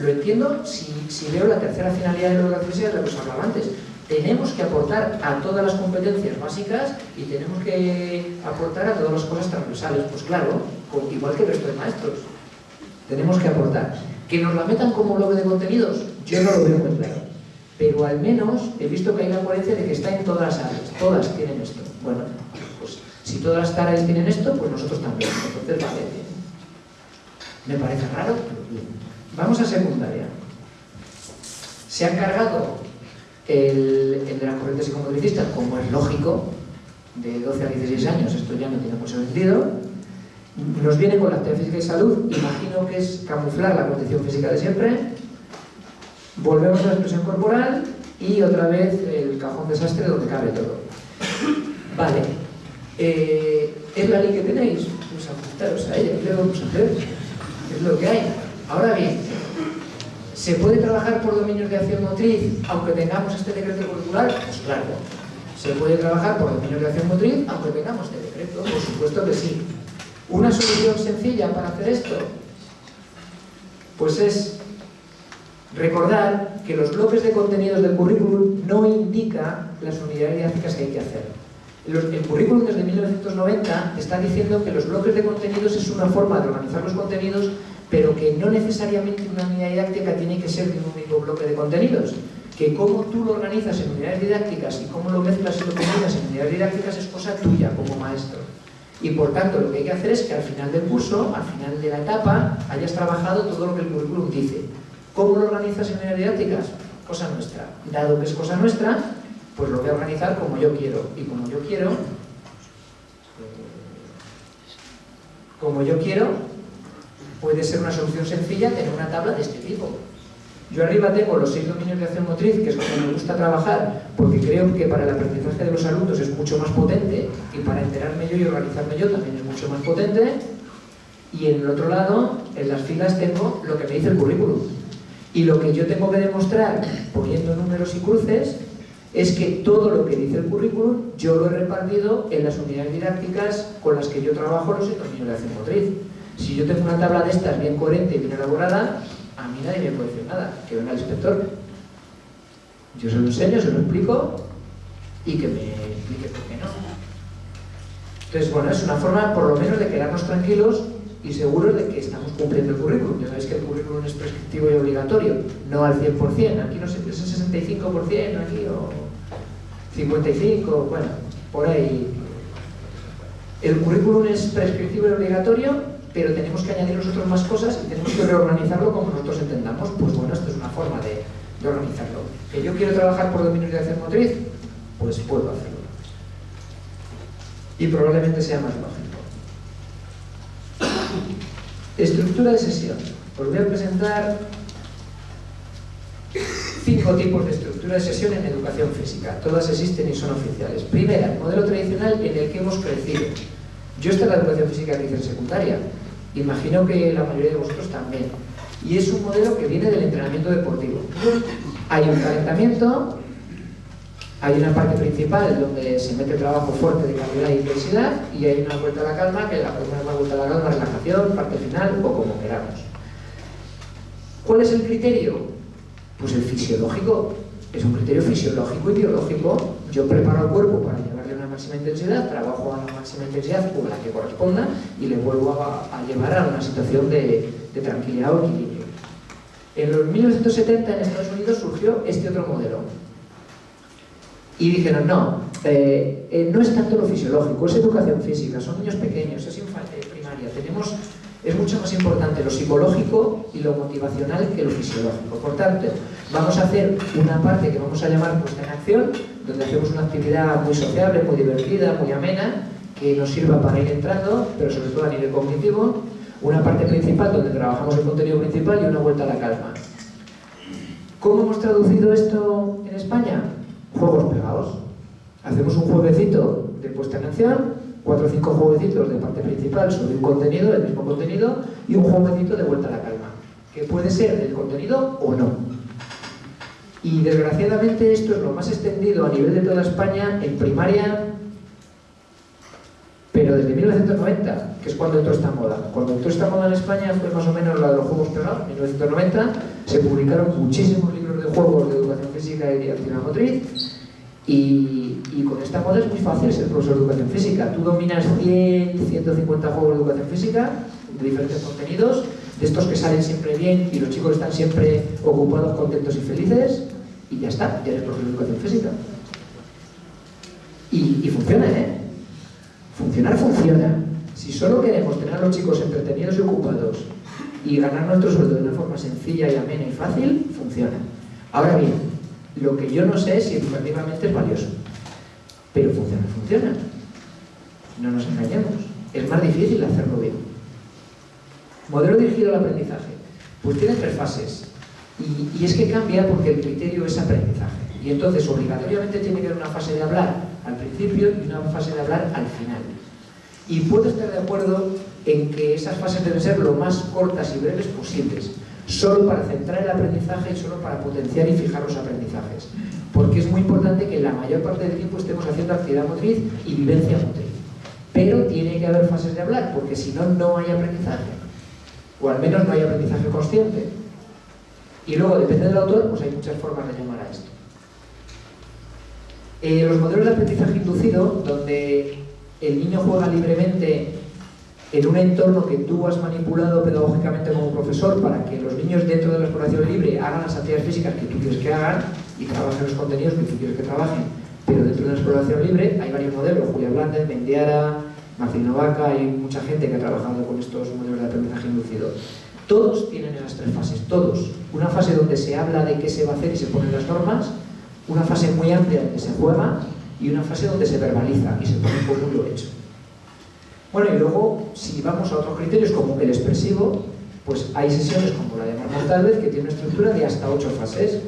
Lo entiendo si, veo la tercera finalidad de la educación de lo que os hablaba antes tenemos que aportar a todas las competencias básicas y tenemos que aportar a todas las cosas transversales. Pues claro, igual que el resto de maestros. Tenemos que aportar. Que nos la metan como bloque de contenidos, yo no lo veo muy claro. Pero al menos he visto que hay una coherencia de que está en todas las áreas. Todas tienen esto. Bueno, pues si todas las áreas tienen esto, pues nosotros también. Entonces, vale, Me parece raro, pero bien. Vamos a secundaria. Se ha cargado el, de las corrientes psicomotricistas, como es lógico, de 12 a 16 años, esto ya no tiene mucho sentido, nos viene con la actividad física y salud, imagino que es camuflar la condición física de siempre, volvemos a la expresión corporal y otra vez el cajón desastre donde cabe todo. Vale, eh, ¿es la ley que tenéis? Pues ajustaros a ella, ¿qué vamos a hacer? Es lo que hay. Ahora bien, ¿Se puede trabajar por dominios de acción motriz aunque tengamos este decreto curricular? Pues claro. ¿Se puede trabajar por dominios de acción motriz aunque tengamos este decreto? Por supuesto que sí. ¿Una solución sencilla para hacer esto? Pues es recordar que los bloques de contenidos del currículum no indican las unidades didácticas que hay que hacer. El currículum desde 1990 está diciendo que los bloques de contenidos es una forma de organizar los contenidos pero que no necesariamente una unidad didáctica tiene que ser de un único bloque de contenidos, que cómo tú lo organizas en unidades didácticas y cómo lo mezclas y lo combinas en unidades didácticas es cosa tuya como maestro. Y por tanto lo que hay que hacer es que al final del curso, al final de la etapa, hayas trabajado todo lo que el currículum dice. ¿Cómo lo organizas en unidades didácticas? Cosa nuestra. Dado que es cosa nuestra, pues lo voy a organizar como yo quiero. Y como yo quiero, como yo quiero, puede ser una solución sencilla tener una tabla de este tipo. Yo arriba tengo los seis dominios de acción motriz, que es como me gusta trabajar, porque creo que para el aprendizaje de los alumnos es mucho más potente, y para enterarme yo y organizarme yo también es mucho más potente. Y en el otro lado, en las filas tengo lo que me dice el currículum. Y lo que yo tengo que demostrar, poniendo números y cruces, es que todo lo que dice el currículum yo lo he repartido en las unidades didácticas con las que yo trabajo los seis dominios de acción motriz. Si yo tengo una tabla de estas bien coherente y bien elaborada, a mí nadie me puede decir nada, que venga el inspector. Yo se lo enseño, se lo explico y que me explique por qué no. Entonces, bueno, es una forma por lo menos de quedarnos tranquilos y seguros de que estamos cumpliendo el currículum. Ya sabéis que el currículum es prescriptivo y obligatorio, no al 100%. Aquí no sé, es el 65% aquí o 55%, bueno, por ahí. El currículum es prescriptivo y obligatorio, pero tenemos que añadir nosotros más cosas y tenemos que reorganizarlo como nosotros entendamos. Pues bueno, esto es una forma de, organizarlo. ¿Que yo quiero trabajar por dominios de acción motriz? Pues puedo hacerlo. Y probablemente sea más lógico. Estructura de sesión. Os voy a presentar cinco tipos de estructura de sesión en educación física. Todas existen y son oficiales. Primera, el modelo tradicional en el que hemos crecido. Yo esta es la educación física que hice en secundaria. Imagino que la mayoría de vosotros también. Y es un modelo que viene del entrenamiento deportivo. Hay un calentamiento, hay una parte principal donde se mete trabajo fuerte de calidad e intensidad y hay una vuelta a la calma, que la primera vuelta a la calma, relajación, parte final o como queramos. ¿Cuál es el criterio? Pues el fisiológico. Es un criterio fisiológico y biológico. Yo preparo el cuerpo para máxima intensidad, trabajo a una máxima intensidad o la que corresponda y le vuelvo a, a llevar a una situación de, de tranquilidad o equilibrio. En los 1970 en Estados Unidos surgió este otro modelo, y dijeron, no, eh, eh, no es tanto lo fisiológico, es educación física, son niños pequeños, es infancia, primaria, tenemos, es mucho más importante lo psicológico y lo motivacional que lo fisiológico. Por tanto, vamos a hacer una parte que vamos a llamar puesta en acción, donde hacemos una actividad muy sociable, muy divertida, muy amena, que nos sirva para ir entrando, pero sobre todo a nivel cognitivo, una parte principal donde trabajamos el contenido principal y una vuelta a la calma. ¿Cómo hemos traducido esto en España? juegos pegados. Hacemos un jueguecito de puesta en acción, cuatro o cinco jueguecitos de parte principal sobre un contenido, el mismo contenido, y un jueguecito de vuelta a la calma, que puede ser del contenido o no. Y desgraciadamente esto es lo más extendido a nivel de toda España en primaria, pero desde 1990, que es cuando entró esta moda. Cuando entró esta moda en España fue más o menos la de los juegos pegados, en 1990, se publicaron muchísimos libros de juegos de educación física y actividad motriz, y, y, con esta moda es muy fácil ser profesor de educación física. Tú dominas 100, 150 juegos de educación física, de diferentes contenidos, de estos que salen siempre bien y los chicos están siempre ocupados, contentos y felices, y ya está, ya eres profesor de educación física. Y, y funciona, ¿eh? Funcionar funciona. Si solo queremos tener a los chicos entretenidos y ocupados y ganar nuestro sueldo de una forma sencilla y amena y fácil, funciona. Ahora bien, lo que yo no sé es si educativamente es valioso. Pero funciona, funciona. No nos engañemos. Es más difícil hacerlo bien. Modelo dirigido al aprendizaje. Pues tiene tres fases. Y, es que cambia porque el criterio es aprendizaje. Y entonces obligatoriamente tiene que haber una fase de hablar al principio y una fase de hablar al final. Y puedo estar de acuerdo en que esas fases deben ser lo más cortas y breves posibles solo para centrar el aprendizaje y solo para potenciar y fijar los aprendizajes. Porque es muy importante que la mayor parte del tiempo estemos haciendo actividad motriz y vivencia motriz. Pero tiene que haber fases de hablar, porque si no, no hay aprendizaje. O al menos no hay aprendizaje consciente. Y luego, depende del autor, pues hay muchas formas de llamar a esto. Eh, los modelos de aprendizaje inducido, donde el niño juega libremente en un entorno que tú has manipulado pedagógicamente como profesor para que los niños dentro de la exploración libre hagan las actividades físicas que tú quieres que hagan y trabajen los contenidos que tú quieres que trabajen, pero dentro de la exploración libre hay varios modelos, Julia Blandes, Mendiara, Marcino Vaca, hay mucha gente que ha trabajado con estos modelos de aprendizaje inducido. Todos tienen esas tres fases, todos. Una fase donde se habla de qué se va a hacer y se ponen las normas, una fase muy amplia donde se juega y una fase donde se verbaliza y se pone como lo hecho. Bueno, y luego, si vamos a otros criterios como el expresivo, pues hay sesiones como la de Talvez que tiene una estructura de hasta ocho fases,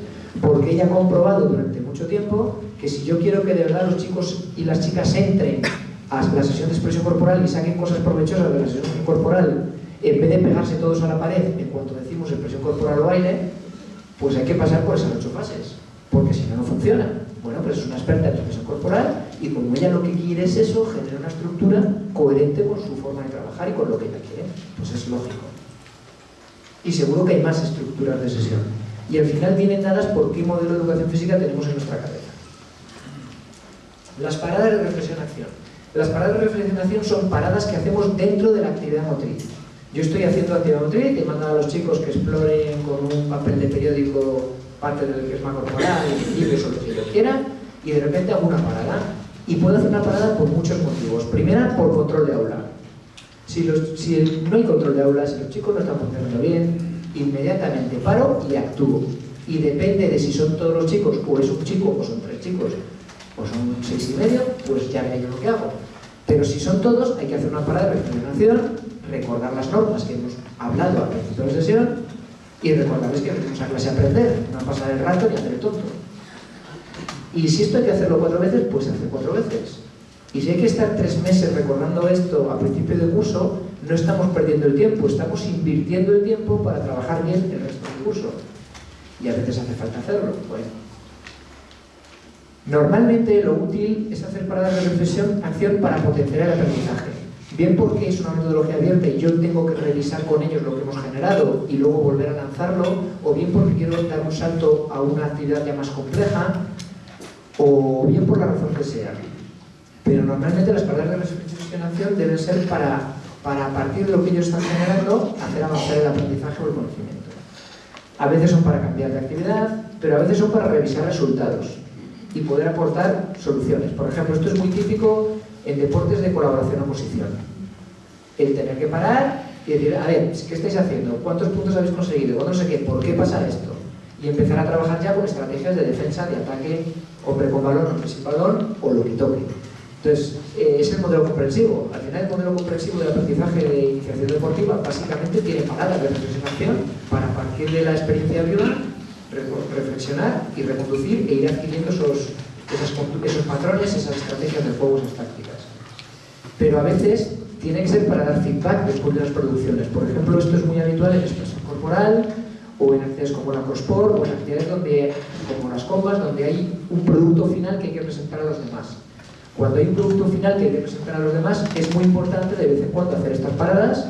porque ella ha comprobado durante mucho tiempo que si yo quiero que de verdad los chicos y las chicas entren a la sesión de expresión corporal y saquen cosas provechosas de la sesión corporal, en vez de pegarse todos a la pared en cuanto decimos expresión corporal o baile, pues hay que pasar por esas ocho fases, porque si no, no funciona. Bueno, pues es una experta en expresión corporal y como ella lo que quiere es eso, generar una estructura coherente con su forma de trabajar y con lo que ella quiere. Pues es lógico. Y seguro que hay más estructuras de sesión. Y al final vienen dadas por qué modelo de educación física tenemos en nuestra cabeza. Las paradas de reflexión-acción. Las paradas de reflexión-acción son paradas que hacemos dentro de la actividad motriz. Yo estoy haciendo actividad motriz y mando a los chicos que exploren con un papel de periódico parte del que es más corporal, libros o lo que ellos quieran, y de repente hago una parada. Y puedo hacer una parada por muchos motivos. Primera, por control de aula. Si, si no hay control de aula, si los chicos no están funcionando bien, inmediatamente paro y actúo. Y depende de si son todos los chicos, o es un chico, o son tres chicos, o son seis y medio, pues ya veré yo lo que hago. Pero si son todos, hay que hacer una parada de reflexionación, recordar las normas que hemos hablado al principio de la sesión y recordarles que venimos a clase a aprender, no a pasar el rato ni a hacer el tonto. Y si esto hay que hacerlo cuatro veces, pues se hace cuatro veces. Y si hay que estar tres meses recordando esto a principio de curso, no estamos perdiendo el tiempo, estamos invirtiendo el tiempo para trabajar bien el resto del curso. Y a veces hace falta hacerlo. Normalmente lo útil es hacer paradas de reflexión, acción para potenciar el aprendizaje. Bien porque es una metodología abierta y yo tengo que revisar con ellos lo que hemos generado y luego volver a lanzarlo, o bien porque quiero dar un salto a una actividad ya más compleja, o bien por la razón que sea. Pero normalmente las paradas de reflexión deben ser para, para, a partir de lo que ellos están generando, hacer avanzar el aprendizaje o el conocimiento. A veces son para cambiar de actividad, pero a veces son para revisar resultados y poder aportar soluciones. Por ejemplo, esto es muy típico en deportes de colaboración-oposición. El tener que parar y decir, a ver, ¿qué estáis haciendo? ¿Cuántos puntos habéis conseguido? ¿Cuánto no sé qué? ¿Por qué pasa esto? Y empezar a trabajar ya con estrategias de defensa, de ataque, hombre con balón, hombre sin balón, o lo que toque. Entonces, eh, es el modelo comprensivo. Al final, el modelo comprensivo del aprendizaje de iniciación deportiva básicamente tiene paradas de reflexión para partir de la experiencia viva reflexionar y reconducir e ir adquiriendo esos, esos patrones, esas estrategias de juego, esas tácticas. Pero a veces tiene que ser para dar feedback después de las producciones. Por ejemplo, esto es muy habitual en expresión corporal o en actividades como la crossport o en actividades donde, como las combas, donde hay un producto final que hay que presentar a los demás. Cuando hay un producto final que hay que presentar a los demás, es muy importante de vez en cuando hacer estas paradas,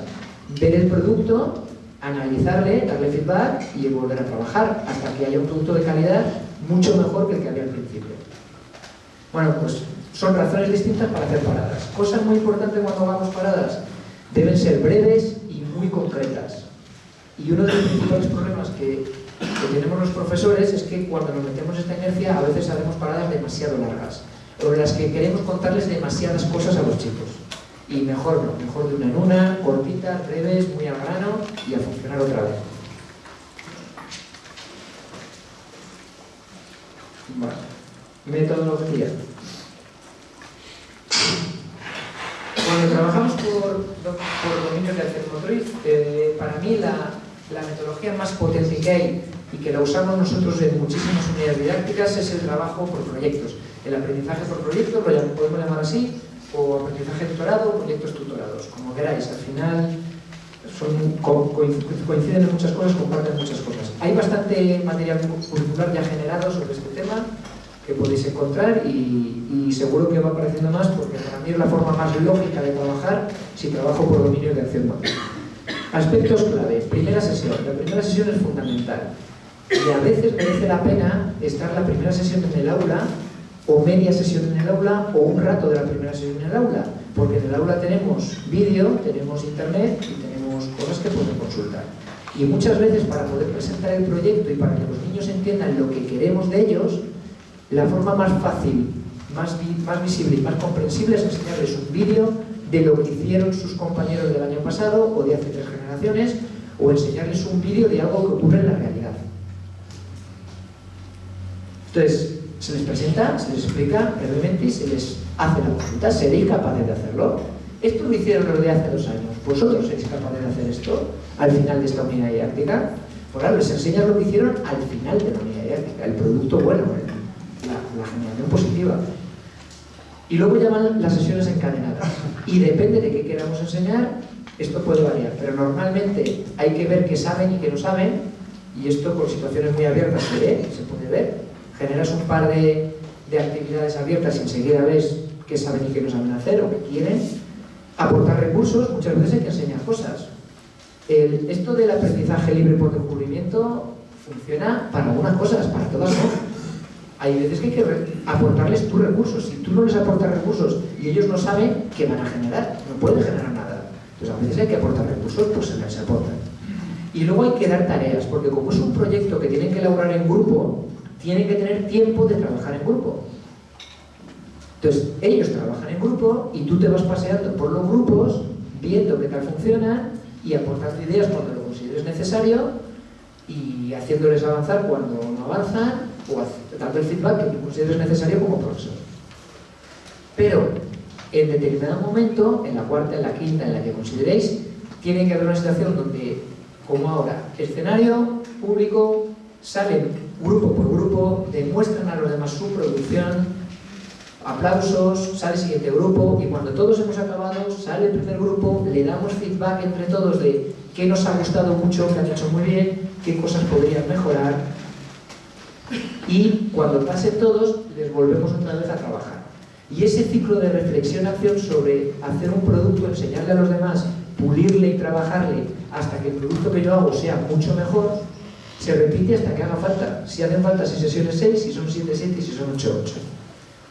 ver el producto, analizarle, darle feedback y volver a trabajar hasta que haya un producto de calidad mucho mejor que el que había al principio. Bueno, pues son razones distintas para hacer paradas. Cosas muy importantes cuando hagamos paradas deben ser breves y muy concretas. Y uno de los principales problemas que, que tenemos los profesores es que cuando nos metemos esta inercia a veces hacemos paradas demasiado largas sobre las que queremos contarles demasiadas cosas a los chicos. Y mejor no, mejor de una en una, cortitas, breves, muy al grano y a funcionar otra vez. Bueno, metodología. Cuando trabajamos por, por dominios de acción motriz, eh, para mí la, la metodología más potente que hay y que la usamos nosotros en muchísimas unidades didácticas es el trabajo por proyectos. El aprendizaje por proyectos, lo podemos llamar así, o aprendizaje tutorado o proyectos tutorados, como queráis. Al final son, coinciden en muchas cosas, comparten muchas cosas. Hay bastante material curricular ya generado sobre este tema que podéis encontrar y, y, seguro que va apareciendo más porque para mí es la forma más lógica de trabajar si trabajo por dominio de acción. Aspectos clave. Primera sesión. La primera sesión es fundamental. Y a veces merece la pena estar la primera sesión en el aula o media sesión en el aula o un rato de la primera sesión en el aula, porque en el aula tenemos vídeo, tenemos internet y tenemos cosas que pueden consultar. Y muchas veces para poder presentar el proyecto y para que los niños entiendan lo que queremos de ellos, la forma más fácil, más, más visible y más comprensible es enseñarles un vídeo de lo que hicieron sus compañeros del año pasado o de hace tres generaciones, o enseñarles un vídeo de algo que ocurre en la realidad. Entonces, se les presenta, se les explica brevemente y se les hace la consulta. ¿Seréis capaces de hacerlo? Esto lo hicieron los de hace dos años. ¿Vosotros seréis capaces de hacer esto al final de esta unidad didáctica? Pues claro, les enseñas lo que hicieron al final de la unidad didáctica, el producto bueno, la, la generación positiva. Y luego llaman las sesiones encadenadas. Y depende de qué queramos enseñar, esto puede variar. Pero normalmente hay que ver qué saben y qué no saben, y esto por situaciones muy abiertas se ve, se puede ver generas un par de, actividades abiertas y enseguida ves qué saben y qué no saben hacer o qué quieren, aportar recursos, muchas veces hay que enseñar cosas. Esto del aprendizaje libre por descubrimiento funciona para algunas cosas, para todas no. Hay veces que hay que aportarles tus recursos. Si tú no les aportas recursos y ellos no saben qué van a generar, no pueden generar nada. Entonces a veces hay que aportar recursos, pues se les aportan. Y luego hay que dar tareas, porque como es un proyecto que tienen que elaborar en grupo, tienen que tener tiempo de trabajar en grupo. Entonces, ellos trabajan en grupo y tú te vas paseando por los grupos, viendo qué tal funcionan y aportando ideas cuando lo consideres necesario y haciéndoles avanzar cuando no avanzan o dando el feedback que tú consideres necesario como profesor. Pero en determinado momento, en la cuarta, en la quinta, en la que consideréis, tiene que haber una situación donde, como ahora, escenario público, salen grupo por grupo, demuestran a los demás su producción, aplausos, sale el siguiente grupo y cuando todos hemos acabado, sale el primer grupo, le damos feedback entre todos de qué nos ha gustado mucho, qué han hecho muy bien, qué cosas podrían mejorar y cuando pasen todos, les volvemos otra vez a trabajar. Y ese ciclo de reflexión-acción sobre hacer un producto, enseñarle a los demás, pulirle y trabajarle hasta que el producto que yo hago sea mucho mejor, se repite hasta que haga falta. Si hacen falta 6 sesiones 6, si son 7, 7 y si son 8, 8.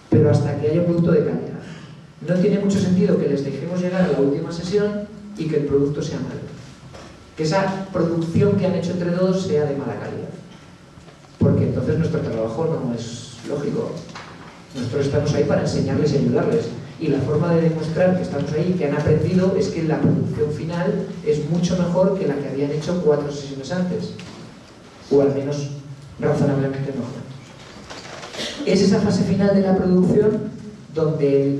Pero hasta que haya un producto de calidad. No tiene mucho sentido que les dejemos llegar a la última sesión y que el producto sea malo. Que esa producción que han hecho entre todos sea de mala calidad. Porque entonces nuestro trabajo no es lógico. Nosotros estamos ahí para enseñarles y ayudarles. Y la forma de demostrar que estamos ahí, que han aprendido, es que la producción final es mucho mejor que la que habían hecho cuatro sesiones antes. O al menos razonablemente mejor. Es esa fase final de la producción donde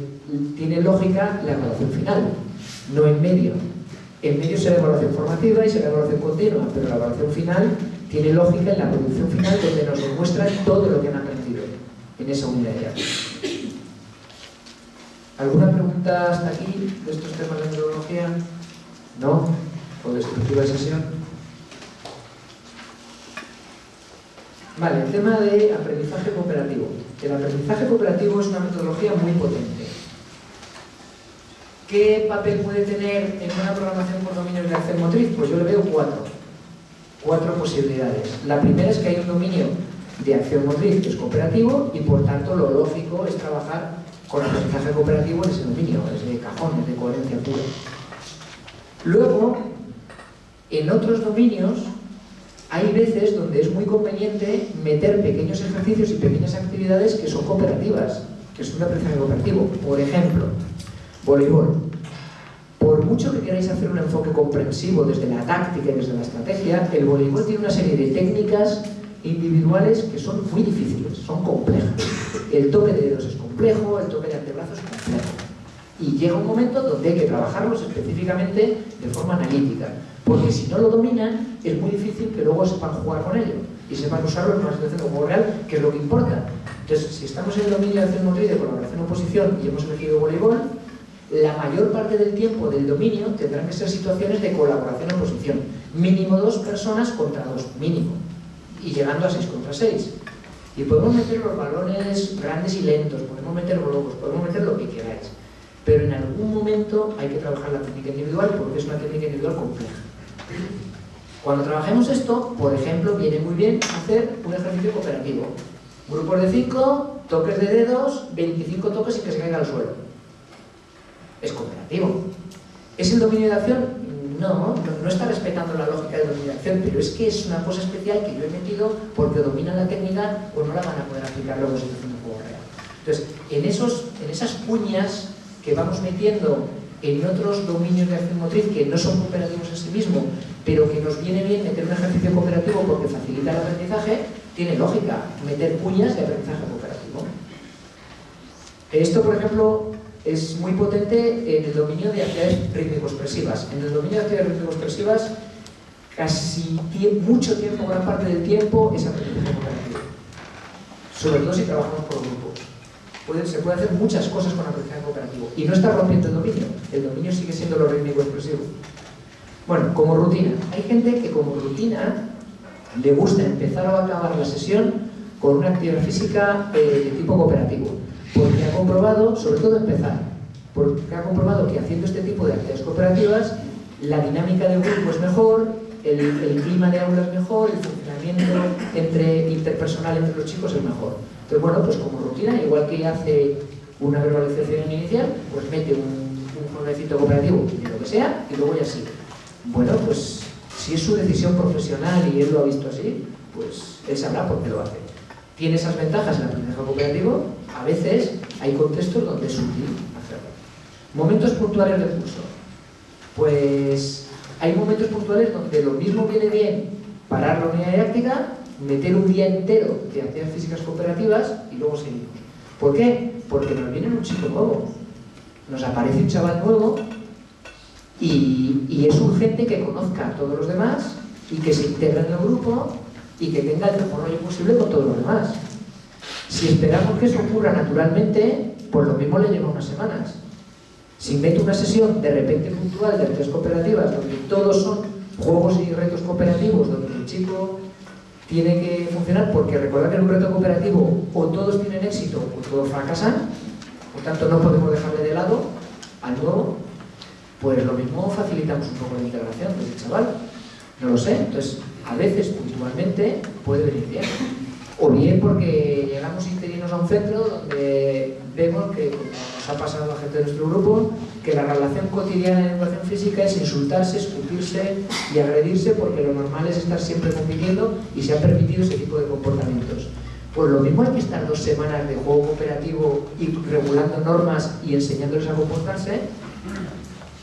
tiene lógica la evaluación final, no en medio. En medio será evaluación formativa y será evaluación continua, pero la evaluación final tiene lógica en la producción final donde nos demuestran todo lo que han aprendido en esa unidad ya. ¿Alguna pregunta hasta aquí de estos temas de metodología? ¿No? ¿O de estructura de sesión? Vale, el tema de aprendizaje cooperativo. El aprendizaje cooperativo es una metodología muy potente. ¿Qué papel puede tener en una programación por dominios de acción motriz? Pues yo le veo cuatro. Cuatro posibilidades. La primera es que hay un dominio de acción motriz que es cooperativo y por tanto lo lógico es trabajar con aprendizaje cooperativo en ese dominio, es de cajón, es de coherencia pura. Luego, en otros dominios hay veces donde es muy conveniente meter pequeños ejercicios y pequeñas actividades que son cooperativas, que son de aprendizaje cooperativo. Por ejemplo, voleibol. Por mucho que queráis hacer un enfoque comprensivo desde la táctica y desde la estrategia, el voleibol tiene una serie de técnicas individuales que son muy difíciles, son complejas. El toque de dedos es complejo, el toque de antebrazo es complejo. Y llega un momento donde hay que trabajarlos específicamente de forma analítica, porque si no lo dominan, es muy difícil que luego sepan jugar con ello y sepan usarlo en una situación de juego real, que es lo que importa. Entonces, si estamos en el dominio de acción motriz de colaboración oposición y hemos elegido voleibol, la mayor parte del tiempo del dominio tendrán que ser situaciones de colaboración oposición. Mínimo dos personas contra dos, mínimo. Y llegando a seis contra seis. Y podemos meter los balones grandes y lentos, podemos meter globos, podemos meter lo que queráis. Pero en algún momento hay que trabajar la técnica individual porque es una técnica individual compleja. Cuando trabajemos esto, por ejemplo, viene muy bien hacer un ejercicio cooperativo. Grupos de 5, toques de dedos, 25 toques sin que se caiga al suelo. Es cooperativo. ¿Es el dominio de acción? No, no, está respetando la lógica del dominio de acción, pero es que es una cosa especial que yo he metido porque dominan la técnica o no la van a poder aplicar luego en situación de juego real. Entonces, en, esos, en esas cuñas que vamos metiendo en otros dominios de acción motriz que no son cooperativos en sí mismo, pero que nos viene bien meter un ejercicio cooperativo porque facilita el aprendizaje, tiene lógica meter cuñas de aprendizaje cooperativo. Esto, por ejemplo, es muy potente en el dominio de actividades rítmico-expresivas. En el dominio de actividades rítmico-expresivas, casi mucho tiempo, gran parte del tiempo, es aprendizaje cooperativo. Sobre todo si trabajamos por grupos. Se puede hacer muchas cosas con aprendizaje cooperativo. Y no está rompiendo el dominio. El dominio sigue siendo lo rítmico-expresivo. Bueno, como rutina. Hay gente que como rutina le gusta empezar o acabar la sesión con una actividad física eh, de tipo cooperativo. Porque ha comprobado, sobre todo empezar, porque ha comprobado que haciendo este tipo de actividades cooperativas la dinámica del grupo es mejor, el, el, clima de aula es mejor, el funcionamiento entre, interpersonal entre los chicos es mejor. Entonces, bueno, pues como rutina, igual que hace una verbalización inicial, pues mete un, un cooperativo de lo que sea y luego ya sigue. Bueno, pues si es su decisión profesional y él lo ha visto así, pues él sabrá por qué lo hace. Tiene esas ventajas en el aprendizaje cooperativo, a veces hay contextos donde es útil hacerlo. Momentos puntuales del curso. Pues hay momentos puntuales donde lo mismo viene bien parar la unidad didáctica, meter un día entero de actividades físicas cooperativas y luego seguimos. ¿Por qué? Porque nos viene un chico nuevo, nos aparece un chaval nuevo y, es urgente que conozca a todos los demás y que se integre en el grupo y que tenga el mejor rollo posible con todos los demás. Si esperamos que eso ocurra naturalmente, pues lo mismo le lleva unas semanas. Si meto una sesión de repente puntual de tres cooperativas donde todos son juegos y retos cooperativos, donde el chico tiene que funcionar, porque recuerda que en un reto cooperativo o todos tienen éxito o todos fracasan, por tanto no podemos dejarle de lado al nuevo, pues lo mismo facilitamos un poco la integración del chaval. No lo sé, entonces a veces puntualmente puede venir bien. O bien porque llegamos interinos a un centro donde vemos que ha pasado a gente de nuestro grupo, que la relación cotidiana en educación física es insultarse, escupirse y agredirse porque lo normal es estar siempre compitiendo y se ha permitido ese tipo de comportamientos. Pues lo mismo hay que estar dos semanas de juego cooperativo y regulando normas y enseñándoles a comportarse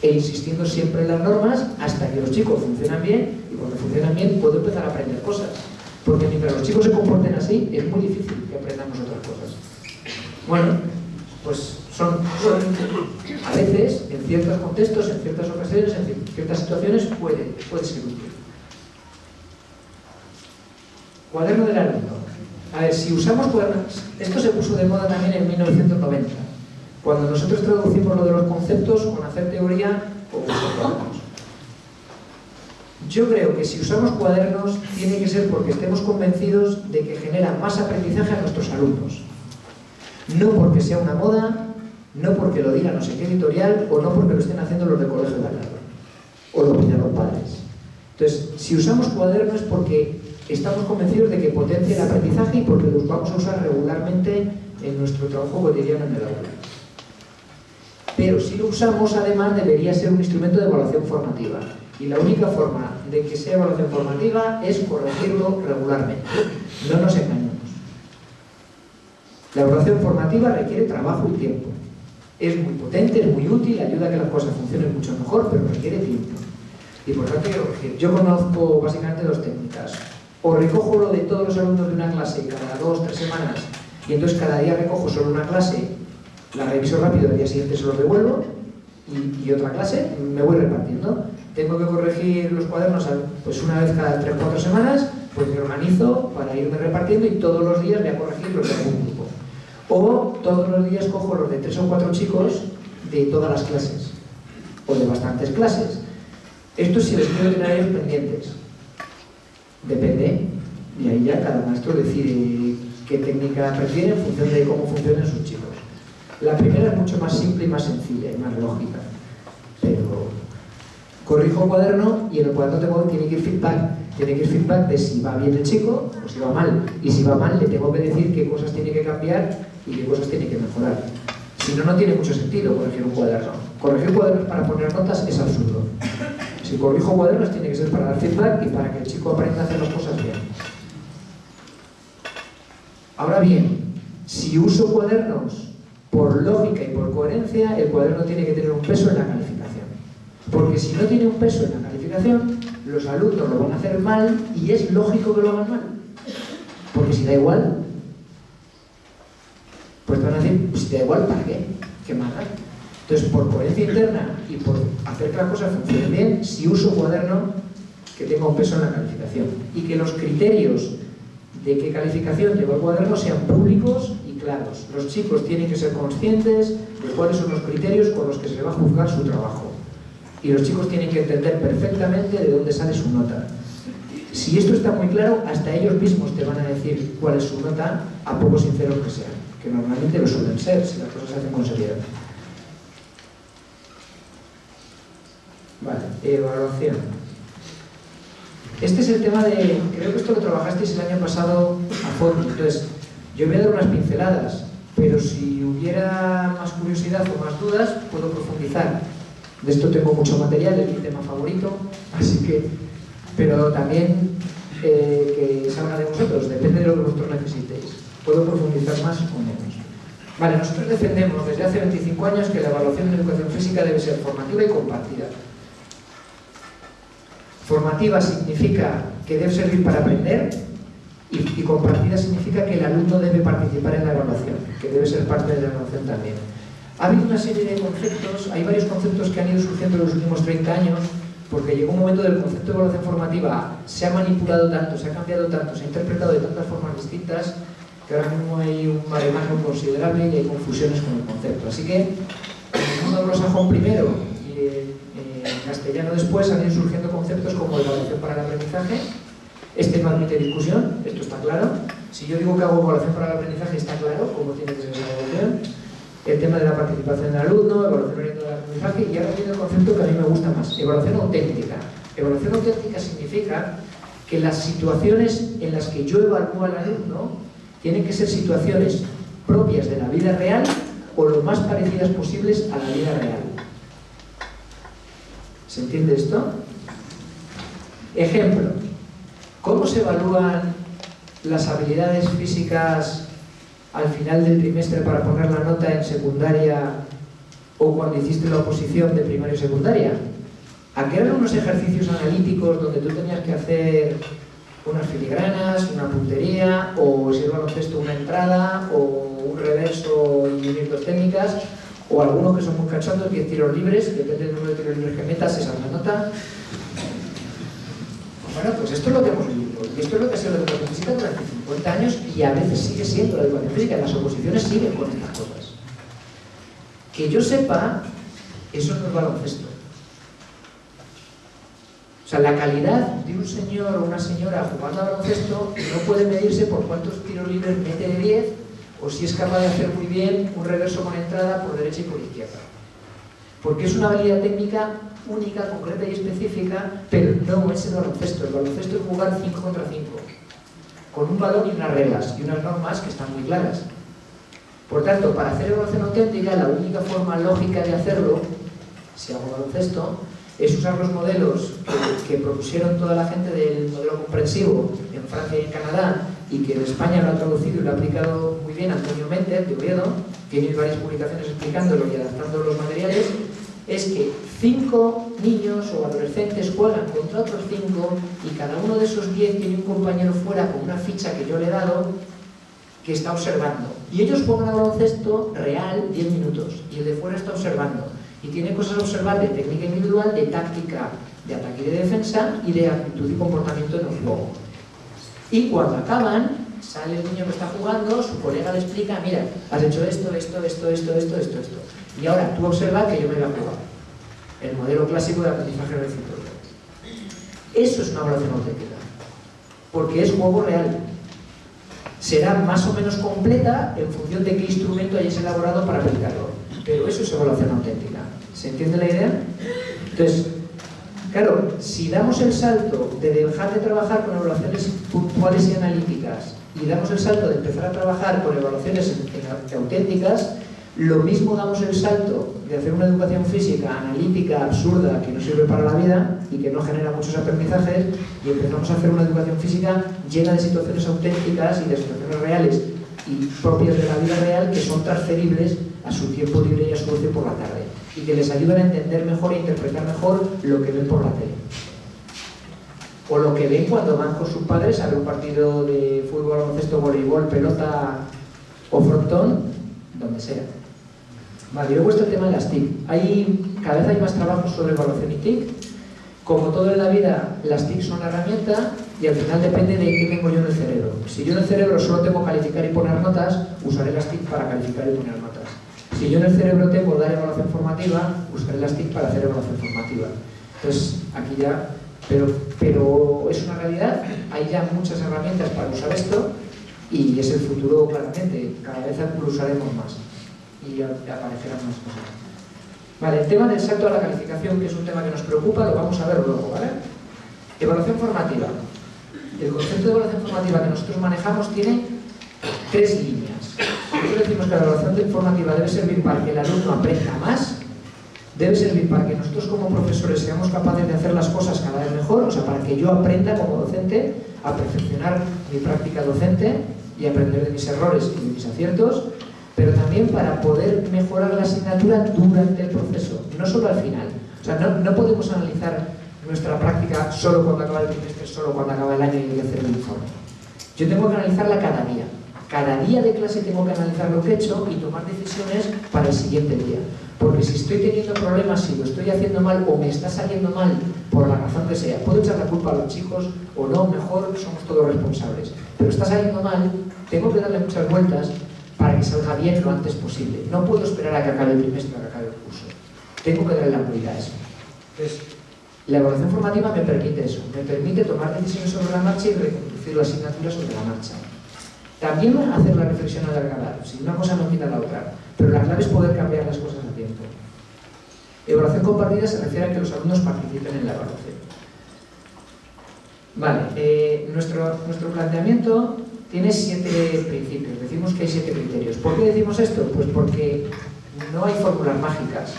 e insistiendo siempre en las normas hasta que los chicos funcionan bien y cuando funcionan bien puedo empezar a aprender cosas. Porque mientras los chicos se comporten así, es muy difícil que aprendamos otras cosas. Bueno, pues son, a veces, en ciertos contextos, en ciertas ocasiones, en ciertas situaciones, puede, puede ser útil. Cuaderno del alumno. A ver, si usamos cuadernos, esto se puso de moda también en 1990, cuando nosotros traducimos lo de los conceptos con hacer teoría o cuadernos. Yo creo que si usamos cuadernos tiene que ser porque estemos convencidos de que generan más aprendizaje a nuestros alumnos. No porque sea una moda, no porque lo diga no sé qué editorial o no porque lo estén haciendo los de colegio de al o lo pidan los padres. Entonces, si usamos cuadernos es porque estamos convencidos de que potencia el aprendizaje y porque los vamos a usar regularmente en nuestro trabajo cotidiano en el aula. Pero si lo usamos, además, debería ser un instrumento de evaluación formativa. Y la única forma de que sea evaluación formativa es corregirlo regularmente. No nos engañemos. La evaluación formativa requiere trabajo y tiempo. Es muy potente, es muy útil, ayuda a que las cosas funcionen mucho mejor, pero requiere tiempo. Y por tanto, yo conozco básicamente dos técnicas. O recojo lo de todos los alumnos de una clase cada dos, tres semanas, y entonces cada día recojo solo una clase, la reviso rápido, el día siguiente se los devuelvo, y, otra clase, me voy repartiendo. Tengo que corregir los cuadernos pues una vez cada tres o cuatro semanas, pues me organizo para irme repartiendo y todos los días voy a corregir los grupo. O todos los días cojo los de tres o cuatro chicos de todas las clases, o de bastantes clases. Esto si les quiero tener pendientes. Depende, y ahí ya cada maestro decide qué técnica prefiere en función de cómo funcionan sus chicos. La primera es mucho más simple y más sencilla y más lógica, pero corrijo un cuaderno y en el cuaderno tengo, tiene que ir feedback. Tiene que ir feedback de si va bien el chico o si va mal. Y si va mal, le tengo que decir qué cosas tiene que cambiar y qué cosas tiene que mejorar. Si no, no tiene mucho sentido corregir un cuaderno. Corregir cuadernos para poner notas es absurdo. Si corrijo cuadernos tiene que ser para dar feedback y para que el chico aprenda a hacer las cosas bien. Ahora bien, si uso cuadernos por lógica y por coherencia, el cuaderno tiene que tener un peso en la calificación. Porque si no tiene un peso en la calificación, los alumnos lo van a hacer mal y es lógico que lo hagan mal. Porque si da igual, pues van a decir, pues si te da igual, ¿para qué? ¿Qué más Entonces, por coherencia interna y por hacer que las cosas funcionen bien, si uso cuaderno que tenga un peso en la calificación y que los criterios de qué calificación lleva el cuaderno sean públicos y claros. Los chicos tienen que ser conscientes de cuáles son los criterios con los que se le va a juzgar su trabajo. Y los chicos tienen que entender perfectamente de dónde sale su nota. Si esto está muy claro, hasta ellos mismos te van a decir cuál es su nota, a poco sinceros que sean que normalmente lo suelen ser si las cosas se hacen con seriedad. Vale, evaluación. Este es el tema de, creo que esto lo trabajasteis el año pasado a fondo, entonces yo voy a dar unas pinceladas, pero si hubiera más curiosidad o más dudas, puedo profundizar. De esto tengo mucho material, es mi tema favorito, así que, pero también eh, que salga de vosotros, depende de lo que vosotros necesitéis. Puedo profundizar más o menos. Vale, nosotros defendemos desde hace 25 años que la evaluación de educación física debe ser formativa y compartida. Formativa significa que debe servir para aprender y, y, compartida significa que el alumno debe participar en la evaluación, que debe ser parte de la evaluación también. Ha habido una serie de conceptos, hay varios conceptos que han ido surgiendo en los últimos 30 años, porque llegó un momento del concepto de evaluación formativa, se ha manipulado tanto, se ha cambiado tanto, se ha interpretado de tantas formas distintas, que ahora mismo hay un maremaje considerable y hay confusiones con el concepto. Así que, en el mundo anglosajón primero y en castellano después han ido surgiendo conceptos como evaluación para el aprendizaje. Este no admite discusión, esto está claro. Si yo digo que hago evaluación para el aprendizaje, está claro cómo tiene que ser esa evaluación. El tema de la participación del alumno, evaluación orientada al aprendizaje, y ahora viene el concepto que a mí me gusta más, evaluación auténtica. Evaluación auténtica significa que las situaciones en las que yo evalúo al alumno tienen que ser situaciones propias de la vida real o lo más parecidas posibles a la vida real. ¿Se entiende esto? Ejemplo, ¿cómo se evalúan las habilidades físicas al final del trimestre para poner la nota en secundaria o cuando hiciste la oposición de primaria y secundaria? ¿A qué eran unos ejercicios analíticos donde tú tenías que hacer unas filigranas, una puntería, o si es baloncesto una entrada, o un reverso y unir dos técnicas, o algunos que son muy cachondos, 10 tiros libres, depende del número de tiros libres que metas, esa es la nota. Bueno, pues esto es lo que hemos vivido, y esto es lo que ha sido la educación física durante 50 años, y a veces sigue siendo la educación física, las oposiciones siguen con estas cosas. Que yo sepa, eso no es baloncesto. O sea, la calidad de un señor o una señora jugando a baloncesto no puede medirse por cuántos tiros libres mete de 10 o si es capaz de hacer muy bien un reverso con entrada por derecha y por izquierda. Porque es una habilidad técnica única, concreta y específica, pero no es el baloncesto. El baloncesto es jugar 5 contra 5, con un balón y unas reglas y unas normas que están muy claras. Por tanto, para hacer evaluación auténtica, la única forma lógica de hacerlo, si hago baloncesto, es usar los modelos que, que, propusieron toda la gente del modelo comprensivo en Francia y en Canadá y que en España lo ha traducido y lo ha aplicado muy bien Antonio Méndez de Oviedo, tiene varias publicaciones explicándolo y adaptando los materiales, es que cinco niños o adolescentes juegan contra otros cinco y cada uno de esos diez tiene un compañero fuera con una ficha que yo le he dado que está observando. Y ellos juegan a baloncesto real 10 minutos y el de fuera está observando y tiene cosas a observar de técnica individual, de táctica, de ataque y de defensa y de actitud y comportamiento en el juego. Y cuando acaban, sale el niño que está jugando, su colega le explica, mira, has hecho esto, esto, esto, esto, esto, esto, esto. Y ahora tú observa que yo me voy a jugar. El modelo clásico de aprendizaje recíproco. Eso es una evaluación auténtica. Porque es juego real. Será más o menos completa en función de qué instrumento hayas elaborado para aplicarlo. Pero eso es evaluación auténtica. ¿Se entiende la idea? Entonces, claro, si damos el salto de dejar de trabajar con evaluaciones puntuales y analíticas y damos el salto de empezar a trabajar con evaluaciones auténticas, lo mismo damos el salto de hacer una educación física analítica, absurda, que no sirve para la vida y que no genera muchos aprendizajes, y empezamos a hacer una educación física llena de situaciones auténticas y de situaciones reales y propias de la vida real que son transferibles a su tiempo libre y a su ocio por la tarde y que les ayudan a entender mejor e interpretar mejor lo que ven por la tele. O lo que ven cuando van con sus padres a ver un partido de fútbol, baloncesto, voleibol, pelota o frontón, donde sea. Vale, luego está el tema de las TIC. Cada vez hay más trabajos sobre evaluación y TIC. Como todo en la vida, las TIC son una herramienta y al final depende de qué tengo yo en el cerebro. Si yo en el cerebro solo tengo calificar y poner notas, usaré las TIC para calificar y poner notas. Si yo en el cerebro tengo dar evaluación formativa, usaré las TIC para hacer evaluación formativa. Entonces, aquí ya, pero, pero es una realidad, hay ya muchas herramientas para usar esto y es el futuro claramente, cada vez lo usaremos más y aparecerán más cosas. Vale, el tema del salto a la calificación, que es un tema que nos preocupa, lo vamos a ver luego, ¿vale? Evaluación formativa. El concepto de evaluación formativa que nosotros manejamos tiene tres líneas. Nosotros decimos que la evaluación formativa debe servir para que el alumno aprenda más, debe servir para que nosotros como profesores seamos capaces de hacer las cosas cada vez mejor, o sea, para que yo aprenda como docente a perfeccionar mi práctica docente y aprender de mis errores y de mis aciertos, pero también para poder mejorar la asignatura durante el proceso, no solo al final. O sea, no, no podemos analizar nuestra práctica solo cuando acaba el trimestre, solo cuando acaba el año y hay que hacer el informe. Yo tengo que analizarla cada día. Cada día de clase tengo que analizar lo que he hecho y tomar decisiones para el siguiente día. Porque si estoy teniendo problemas, si lo estoy haciendo mal o me está saliendo mal por la razón que sea, puedo echar la culpa a los chicos o no, mejor somos todos responsables. Pero está saliendo mal, tengo que darle muchas vueltas para que salga bien lo antes posible. No puedo esperar a que acabe el trimestre, a que acabe el curso. Tengo que darle la prioridad a eso. Entonces, la evaluación formativa me permite eso, me permite tomar decisiones sobre la marcha y reconducir la asignatura sobre la marcha. También hacer la reflexión a edad, si una cosa no quita la otra, pero la clave es poder cambiar las cosas a tiempo. Evaluación compartida se refiere a que los alumnos participen en la evaluación. Vale, eh, nuestro, nuestro planteamiento tiene siete principios, decimos que hay siete criterios. ¿Por qué decimos esto? Pues porque no hay fórmulas mágicas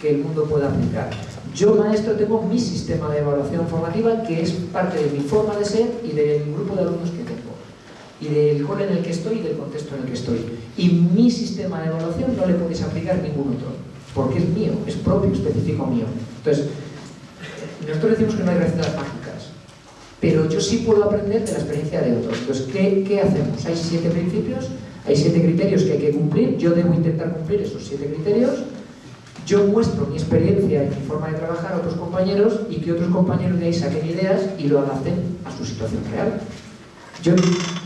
que el mundo pueda aplicar. Yo, maestro, tengo mi sistema de evaluación formativa que es parte de mi forma de ser y del grupo de alumnos que tengo y del cole en el que estoy y del contexto en el que estoy. Y mi sistema de evaluación no le podéis aplicar ningún otro, porque es mío, es propio, específico mío. Entonces, nosotros decimos que no hay recetas mágicas, pero yo sí puedo aprender de la experiencia de otros. Entonces, ¿qué, qué hacemos? Hay siete principios, hay siete criterios que hay que cumplir, yo debo intentar cumplir esos siete criterios, yo muestro mi experiencia y mi forma de trabajar a otros compañeros y que otros compañeros de ahí saquen ideas y lo adapten a su situación real. Yo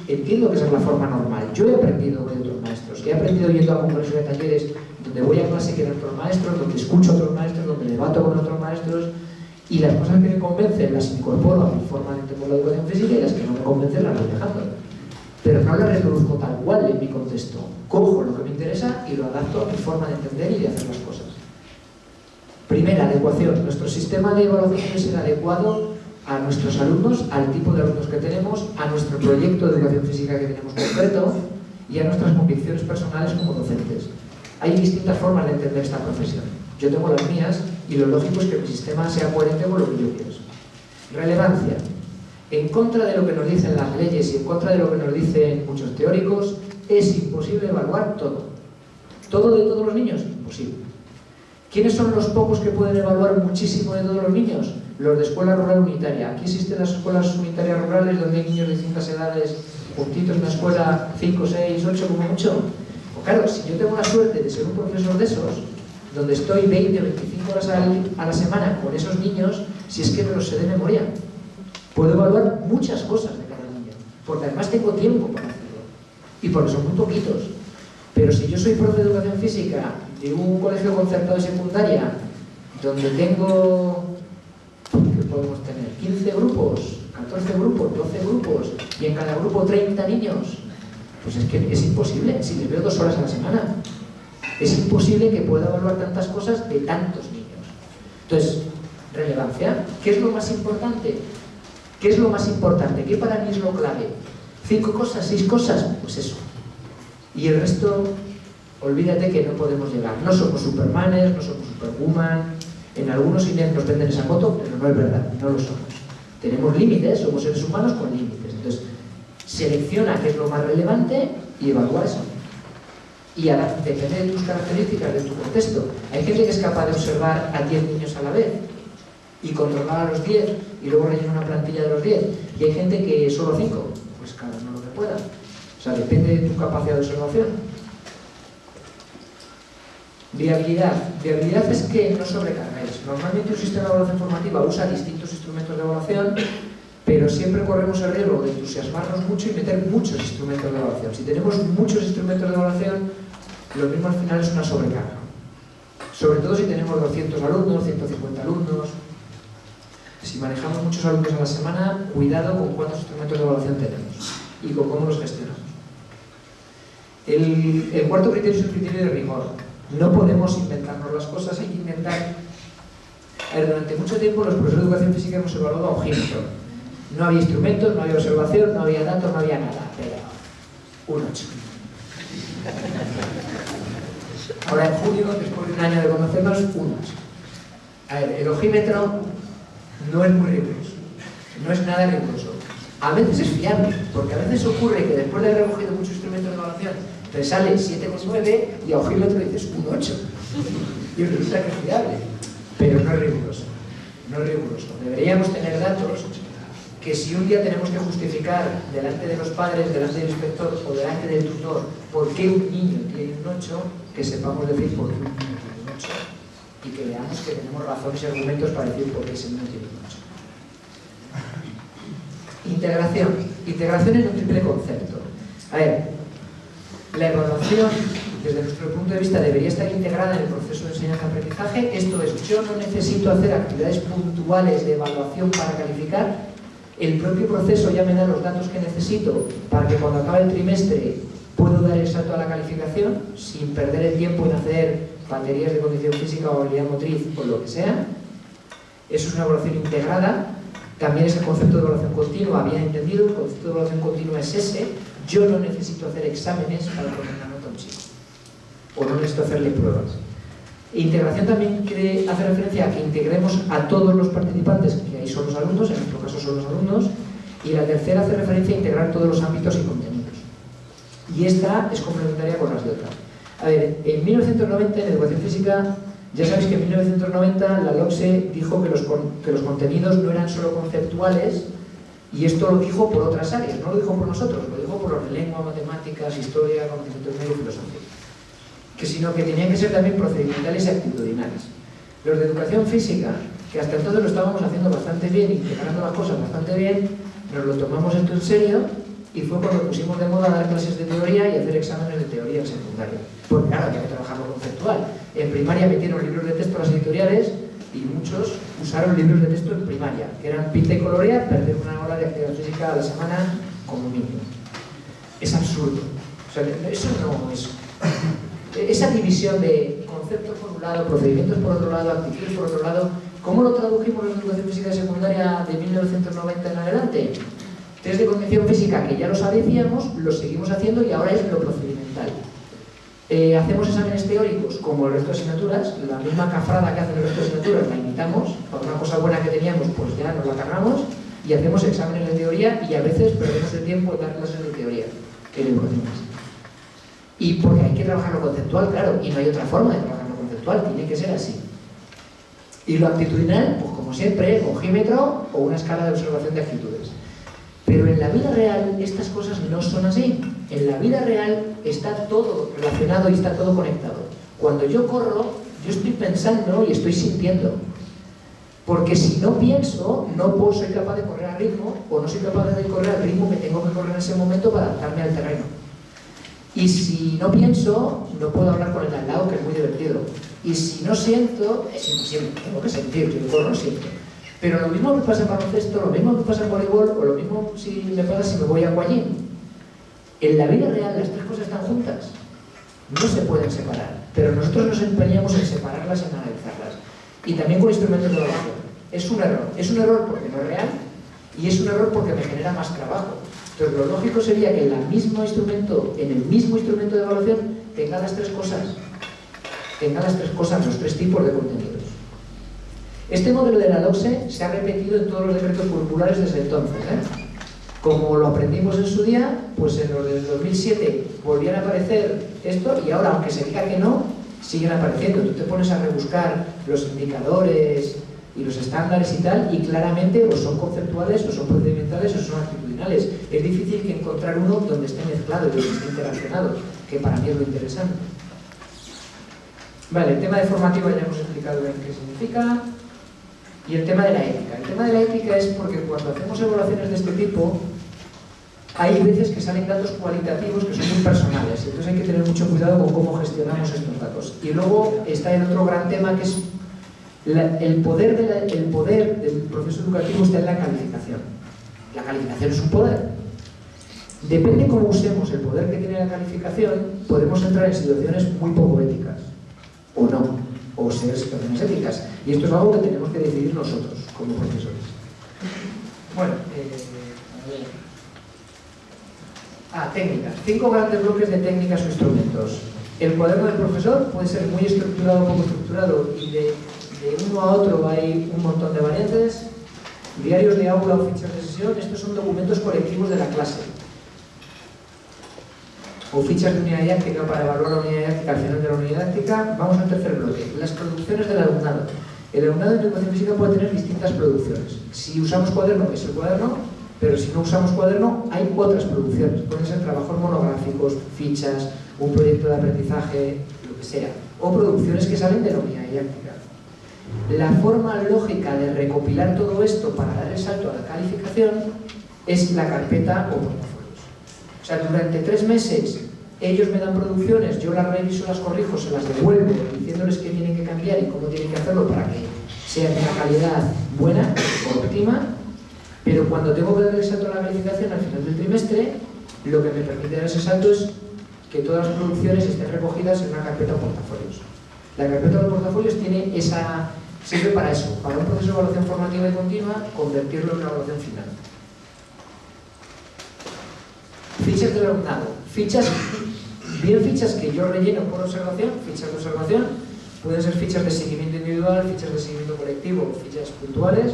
entiendo que esa es la forma normal. Yo he aprendido de otros maestros. He aprendido yendo a congresos de talleres donde voy a clase que otros maestros, donde escucho a otros maestros, donde debato con otros maestros y las cosas que me convencen las incorporo a mi forma de entender la educación física y las que no me convencen las voy dejando. Pero no las reproduzco tal cual en mi contexto. Cojo lo que me interesa y lo adapto a mi forma de entender y de hacer las cosas. Primera, adecuación. Nuestro sistema de evaluación debe ser adecuado a nuestros alumnos, al tipo de alumnos que tenemos, a nuestro proyecto de educación física que tenemos concreto y a nuestras convicciones personales como docentes. Hay distintas formas de entender esta profesión. Yo tengo las mías y lo lógico es que mi sistema sea coherente con lo que yo pienso. Relevancia. En contra de lo que nos dicen las leyes y en contra de lo que nos dicen muchos teóricos, es imposible evaluar todo. ¿Todo de todos los niños? Imposible. ¿Quiénes son los pocos que pueden evaluar muchísimo de todos los niños? Los de escuela rural unitaria. Aquí existen las escuelas unitarias rurales donde hay niños de distintas edades juntitos en una escuela 5, 6, 8 como mucho. Pues claro, si yo tengo la suerte de ser un profesor de esos, donde estoy 20 o 25 horas a la semana con esos niños, si es que me los sé de memoria, puedo evaluar muchas cosas de cada niño, porque además tengo tiempo para hacerlo, y porque son muy poquitos. Pero si yo soy profe de educación física de un colegio concertado de secundaria, donde tengo, ¿qué podemos tener? 15 grupos, 14 grupos, 12 grupos, y en cada grupo 30 niños, pues es que es imposible, si les veo dos horas a la semana. Es imposible que pueda evaluar tantas cosas de tantos niños. Entonces, relevancia, ¿qué es lo más importante? ¿Qué es lo más importante? ¿Qué para mí es lo clave? ¿Cinco cosas? ¿Seis cosas? Pues eso. Y el resto, olvídate que no podemos llegar. No somos supermanes, no somos superwoman. En algunos ideas nos venden esa foto, pero no es verdad, no lo somos. Tenemos límites, somos seres humanos con límites. Entonces, selecciona qué es lo más relevante y evalúa eso. Y ahora, depende de tus características, de tu contexto. Hay gente que es capaz de observar a 10 niños a la vez y controlar a los 10 y luego rellenar una plantilla de los 10. Y hay gente que solo 5, pues cada uno lo que pueda. O sea, depende de tu capacidad de observación. Viabilidad. Viabilidad es que no sobrecargáis. Normalmente un sistema de evaluación formativa usa distintos instrumentos de evaluación, pero siempre corremos el riesgo de entusiasmarnos mucho y meter muchos instrumentos de evaluación. Si tenemos muchos instrumentos de evaluación, lo mismo al final es una sobrecarga. Sobre todo si tenemos 200 alumnos, 150 alumnos. Si manejamos muchos alumnos a la semana, cuidado con cuántos instrumentos de evaluación tenemos y con cómo los gestionamos. El, cuarto criterio es el criterio de rigor. No podemos inventarnos las cosas, hay que ver, durante mucho tiempo los profesores de educación física hemos evaluado a ojímetro. No había instrumentos, no había observación, no había datos, no había nada, pero un 8. Ahora en julio, después de un año de conocernos, un 8. A ver, el ojímetro no es muy riguroso, no es nada riguroso. A veces es fiable, porque a veces ocurre que después de haber recogido muchos instrumentos de evaluación, te sale 7,9 y a ojímetro dices un 8. Y resulta que es fiable, pero no es riguroso. No es riguroso. Deberíamos tener datos que si un día tenemos que justificar delante de los padres, delante del inspector o delante del tutor por qué un niño tiene un 8, que sepamos decir por qué un niño tiene un 8 y que veamos que tenemos razones y argumentos para decir por qué ese niño tiene un 8. Integración. Integración en un triple concepto. A ver, la evaluación, desde nuestro punto de vista, debería estar integrada en el proceso de enseñanza-aprendizaje. Esto es, yo no necesito hacer actividades puntuales de evaluación para calificar, el propio proceso ya me da los datos que necesito para que cuando acabe el trimestre puedo dar el salto a la calificación sin perder el tiempo en hacer baterías de condición física o habilidad motriz o lo que sea. Eso es una evaluación integrada. También es el concepto de evaluación continua, había entendido, el concepto de evaluación continua es ese. Yo no necesito hacer exámenes para poner a un chico. O no necesito hacerle pruebas. Integración también hacer referencia a que integremos a todos los participantes, que ahí son los alumnos, en nuestro caso son los alumnos, y la tercera hace referencia a integrar todos los ámbitos y contenidos. Y esta es complementaria con las de otras. A ver, en 1990 en Educación Física, ya sabéis que en 1990 la LOCSE dijo que los, contenidos no eran solo conceptuales, y esto lo dijo por otras áreas, no lo dijo por nosotros, lo dijo por los de lengua, matemáticas, historia, conocimientos medio y filosofía que sino que tenían que ser también procedimentales y actitudinales. Los de educación física, que hasta entonces lo estábamos haciendo bastante bien, integrando las cosas bastante bien, nos lo tomamos esto en serio y fue cuando pusimos de moda dar clases de teoría y hacer exámenes de teoría en secundaria. Porque claro, había que trabajar lo conceptual. En primaria metieron libros de texto a las editoriales y muchos usaron libros de texto en primaria, que eran pinta y colorea, perder una hora de actividad física a la semana como mínimo. Es absurdo. Eso no es esa división de conceptos por un lado, procedimientos por otro lado, actitudes por otro lado, ¿cómo lo tradujimos en la educación física secundaria de 1990 en adelante? Test de condición física, que ya lo sabíamos, lo seguimos haciendo y ahora es lo procedimental. Eh, hacemos exámenes teóricos como el resto de asignaturas, la misma cafrada que hacen el resto de asignaturas la imitamos, por una cosa buena que teníamos pues ya nos la cargamos y hacemos exámenes de teoría y a veces perdemos el tiempo en dar clases de teoría en educación física. Y porque hay que trabajar lo conceptual, claro, y no hay otra forma de trabajar lo conceptual, tiene que ser así. Y lo actitudinal, pues como siempre, ojímetro o una escala de observación de actitudes. Pero en la vida real estas cosas no son así. En la vida real está todo relacionado y está todo conectado. Cuando yo corro, yo estoy pensando y estoy sintiendo. Porque si no pienso, no puedo, soy capaz de correr al ritmo o no soy capaz de correr al ritmo que tengo que correr en ese momento para adaptarme al terreno. Y si no pienso, no puedo hablar con el al lado, que es muy divertido. Y si no siento, es imposible, tengo que sentir, yo corro siento. Pero lo mismo me pasa en baloncesto, lo mismo me pasa en voleibol, o lo mismo si me pasa si me voy a Guayín. En la vida real las tres cosas están juntas. No se pueden separar. Pero nosotros nos empeñamos en separarlas y en analizarlas. Y también con instrumentos de evaluación. Es un error. Es un error porque no es real y es un error porque me genera más trabajo. Entonces lo lógico sería que en, mismo instrumento, en el mismo instrumento de evaluación tenga las tres cosas, tenga las tres cosas, los tres tipos de contenidos. Este modelo de la LOCSE se ha repetido en todos los decretos curriculares desde entonces. ¿eh? Como lo aprendimos en su día, pues en los del 2007 volvían a aparecer esto y ahora, aunque se diga que no, siguen apareciendo. Tú te pones a rebuscar los indicadores y los estándares y tal, y claramente o son conceptuales, o son procedimentales, o son Es difícil encontrar uno donde esté mezclado y donde esté interaccionado, que para mí es lo interesante. Vale, el tema de formativa ya hemos explicado bien qué significa. Y el tema de la ética. El tema de la ética es porque cuando hacemos evaluaciones de este tipo, hay veces que salen datos cualitativos que son muy personales, entonces hay que tener mucho cuidado con cómo gestionamos estos datos. Y luego está el otro gran tema que es el, poder el poder del proceso educativo está en la calificación. La calificación es un poder. Depende cómo usemos el poder que tiene la calificación, podemos entrar en situaciones muy poco éticas. o no, o ser situaciones éticas. Y esto es algo que tenemos que decidir nosotros, como profesores. Bueno, eh, Ah, técnicas. Cinco grandes bloques de técnicas o instrumentos. El cuaderno del profesor puede ser muy estructurado o poco estructurado y de, de uno a otro hay un montón de variantes. Diarios de aula o fichas de sesión, estos son documentos colectivos de la clase o fichas de unidad didáctica para evaluar la unidad didáctica al final de la unidad didáctica, vamos al tercer bloque, las producciones del alumnado. El alumnado de educación física puede tener distintas producciones. Si usamos cuaderno, es el cuaderno, pero si no usamos cuaderno, hay otras producciones. Pueden ser trabajos monográficos, fichas, un proyecto de aprendizaje, lo que sea. O producciones que salen de la unidad didáctica. La forma lógica de recopilar todo esto para dar el salto a la calificación es la carpeta o portafolios. O sea, durante tres meses ellos me dan producciones, yo las reviso, las corrijo, se las devuelvo, diciéndoles qué tienen que cambiar y cómo tienen que hacerlo para que sea de una calidad buena, óptima, pero cuando tengo que dar el salto a la calificación al final del trimestre, lo que me permite dar ese salto es que todas las producciones estén recogidas en una carpeta de portafolios. La carpeta de portafolios tiene esa, sirve para eso, para un proceso de evaluación formativa y continua, convertirlo en una evaluación final. Fichas del alumnado. Fichas, bien fichas que yo relleno por observación, fichas de observación, pueden ser fichas de seguimiento individual, fichas de seguimiento colectivo, fichas puntuales,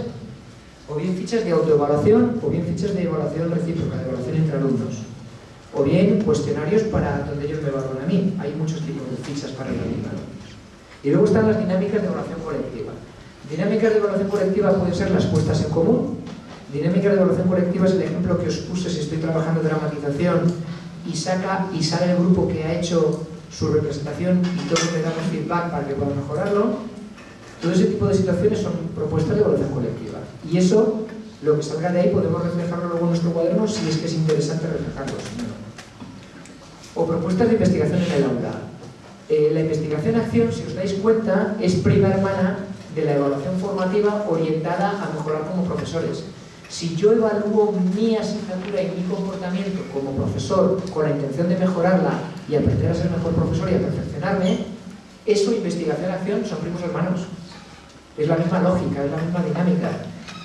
o bien fichas de autoevaluación, o bien fichas de evaluación recíproca, de evaluación entre alumnos, o bien cuestionarios para donde ellos me evalúan a mí. Hay muchos tipos de fichas para alumnado. Y luego están las dinámicas de evaluación colectiva. Dinámicas de evaluación colectiva pueden ser las puestas en común. Dinámicas de evaluación colectiva es el ejemplo que os puse si estoy trabajando dramatización y saca y sale el grupo que ha hecho su representación y todos le damos feedback para que pueda mejorarlo. Todo ese tipo de situaciones son propuestas de evaluación colectiva. Y eso, lo que salga de ahí, podemos reflejarlo luego en nuestro cuaderno si es que es interesante reflejarlo. O propuestas de investigación en el aula. Eh, la investigación-acción, si os dais cuenta, es prima hermana de la evaluación formativa orientada a mejorar como profesores. Si yo evalúo mi asignatura y mi comportamiento como profesor con la intención de mejorarla y aprender a ser mejor profesor y a perfeccionarme, eso, investigación-acción, son primos hermanos. Es la misma lógica, es la misma dinámica.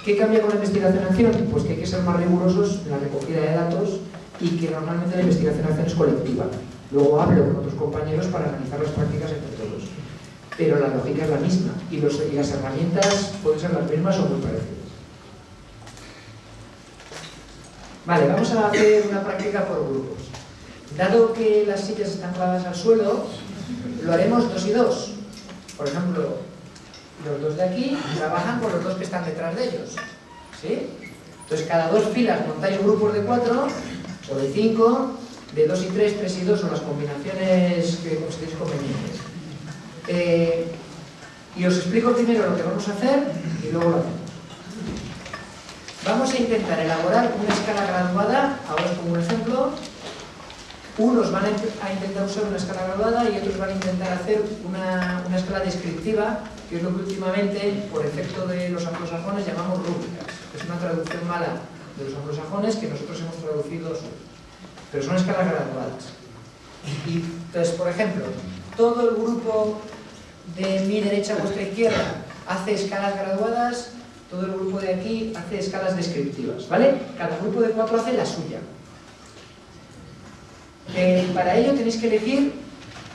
¿Qué cambia con la investigación-acción? Pues que hay que ser más rigurosos en la recogida de datos y que normalmente la investigación-acción es colectiva. Luego hablo con otros compañeros para analizar las prácticas entre todos. Pero la lógica es la misma y, las herramientas pueden ser las mismas o muy parecidas. Vale, vamos a hacer una práctica por grupos. Dado que las sillas están clavadas al suelo, lo haremos dos y dos. Por ejemplo, los dos de aquí trabajan con los dos que están detrás de ellos. ¿Sí? Entonces, cada dos filas montáis grupos de cuatro o de cinco, de dos y tres, tres y dos, son las combinaciones que consideréis convenientes. Eh, y os explico primero lo que vamos a hacer y luego lo hacemos. Vamos a intentar elaborar una escala graduada, ahora os pongo un ejemplo. Unos van a intentar usar una escala graduada y otros van a intentar hacer una, una escala descriptiva, que es lo que últimamente, por efecto de los anglosajones, llamamos rúbricas. Es una traducción mala de los anglosajones que nosotros hemos traducido pero son escalas graduadas. Y, entonces, por ejemplo, todo el grupo de mi derecha a vuestra izquierda hace escalas graduadas, todo el grupo de aquí hace escalas descriptivas, ¿vale? Cada grupo de cuatro hace la suya. Eh, para ello tenéis que elegir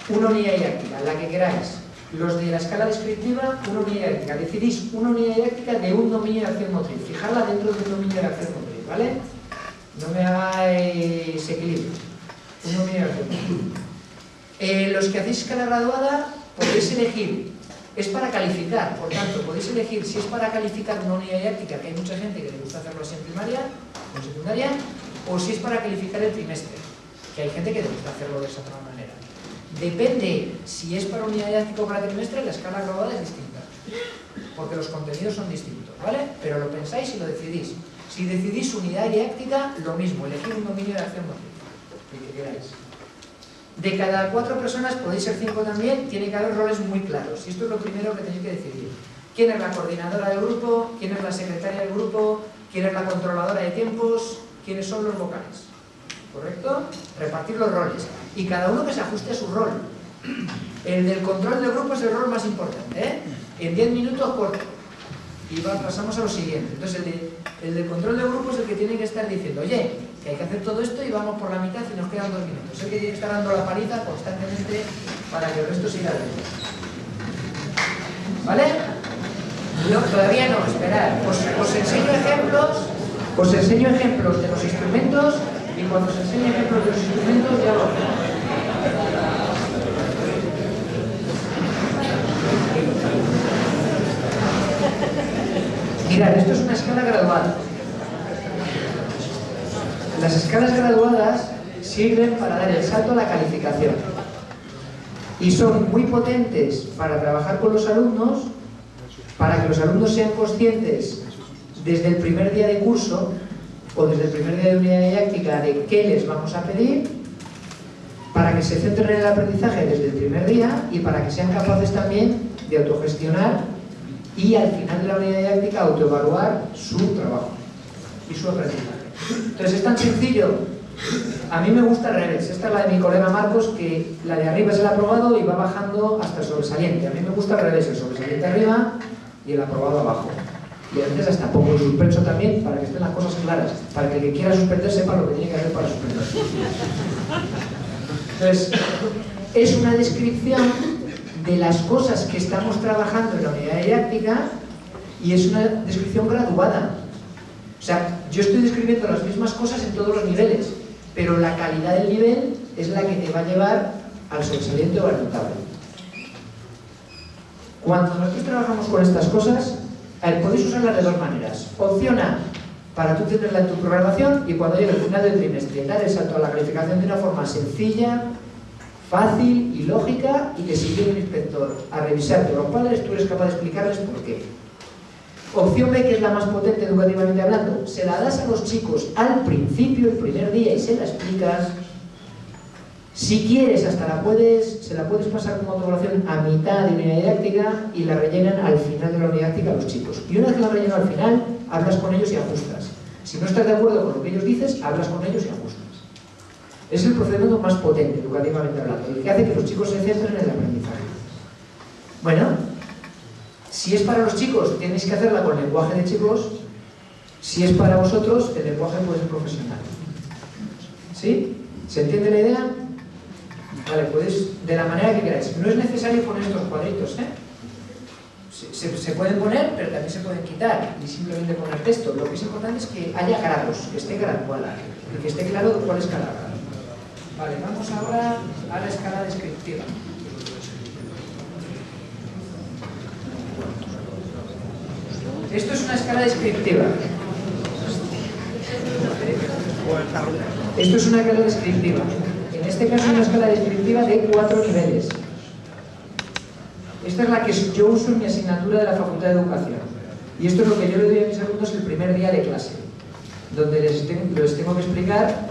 una unidad didáctica, la que queráis. Los de la escala descriptiva, una unidad didáctica. Decidís una unidad didáctica de un dominio de acción motriz. Fijarla dentro de un dominio de acción motriz, ¿vale? No me hagáis equilibrio. Un dominio de acción motriz. Eh, los que hacéis escala graduada podéis elegir es para calificar, por tanto, podéis elegir si es para calificar una unidad didáctica, que hay mucha gente que le gusta hacerlo así en primaria o en secundaria, o si es para calificar el trimestre, que hay gente que le gusta hacerlo de esa otra manera. Depende si es para unidad didáctica o para trimestre, la escala global es distinta, porque los contenidos son distintos, ¿vale? Pero lo pensáis y lo decidís. Si decidís unidad didáctica, lo mismo, elegir un dominio de acción motriz, queráis. De cada cuatro personas, podéis ser cinco también, tiene que haber roles muy claros. Y esto es lo primero que tenéis que decidir. ¿Quién es la coordinadora del grupo? ¿Quién es la secretaria del grupo? ¿Quién es la controladora de tiempos? ¿Quiénes son los vocales? ¿Correcto? Repartir los roles. Y cada uno que se ajuste a su rol. El del control del grupo es el rol más importante, ¿eh? En 10 minutos corto. Y pasamos a lo siguiente. Entonces, el, del control del grupo es el que tiene que estar diciendo, oye, que hay que hacer todo esto y vamos por la mitad y nos quedan dos minutos. Es el que tiene que estar dando la paliza constantemente para que el resto siga adelante. ¿Vale? No, todavía no, esperad. Os, enseño ejemplos, os enseño ejemplos de los instrumentos y cuando os enseñe ejemplos de los instrumentos ya lo hacemos. Mirad, esto es una escala graduada. Las escalas graduadas sirven para dar el salto a la calificación y son muy potentes para trabajar con los alumnos, para que los alumnos sean conscientes desde el primer día de curso o desde el primer día de unidad didáctica de qué les vamos a pedir, para que se centren en el aprendizaje desde el primer día y para que sean capaces también de autogestionar y al final de la unidad didáctica autoevaluar su trabajo y su aprendizaje. Entonces es tan sencillo, a mí me gusta al revés, esta es la de mi colega Marcos, que la de arriba es el aprobado y va bajando hasta el sobresaliente. A mí me gusta al revés, el sobresaliente arriba y el aprobado abajo. Y a veces hasta pongo el suspenso también para que estén las cosas claras, para que el que quiera suspender sepa lo que tiene que hacer para suspender. Entonces, es una descripción de las cosas que estamos trabajando en la unidad didáctica y es una descripción graduada. O sea, yo estoy describiendo las mismas cosas en todos los niveles, pero la calidad del nivel es la que te va a llevar al sobresaliente o al notable. Cuando nosotros trabajamos con estas cosas, podéis usarlas de dos maneras. Opción A, para tú tenerla en tu programación y cuando llegue el final del trimestre dar el salto a la calificación de una forma sencilla, fácil y lógica y que si viene un inspector a revisarte los padres, tú eres capaz de explicarles por qué. Opción B, que es la más potente educativamente hablando, se la das a los chicos al principio, el primer día, y se la explicas. Si quieres, hasta la puedes, se la puedes pasar como autoevaluación a mitad de unidad didáctica y la rellenan al final de la unidad didáctica los chicos. Y una vez que la rellenan al final, hablas con ellos y ajustas. Si no estás de acuerdo con lo que ellos dices, hablas con ellos y ajustas. Es el procedimiento más potente, educativamente hablando, el que hace que los chicos se centren en el aprendizaje. Bueno, si es para los chicos, tenéis que hacerla con lenguaje de chicos. Si es para vosotros, el lenguaje puede ser profesional. ¿Sí? ¿Se entiende la idea? Vale, podéis, de la manera que queráis. No es necesario poner estos cuadritos, ¿eh? Se, se, pueden poner, pero también se pueden quitar y simplemente poner texto. Lo que es importante es que haya grados, que esté graduada y que esté claro cuál es cada grado. Vale, vamos ahora a la escala descriptiva. Esto es una escala descriptiva. Esto es una escala descriptiva. En este caso es una escala descriptiva de cuatro niveles. Esta es la que yo uso en mi asignatura de la Facultad de Educación. Y esto es lo que yo le doy a mis alumnos el primer día de clase, donde les, les tengo que explicar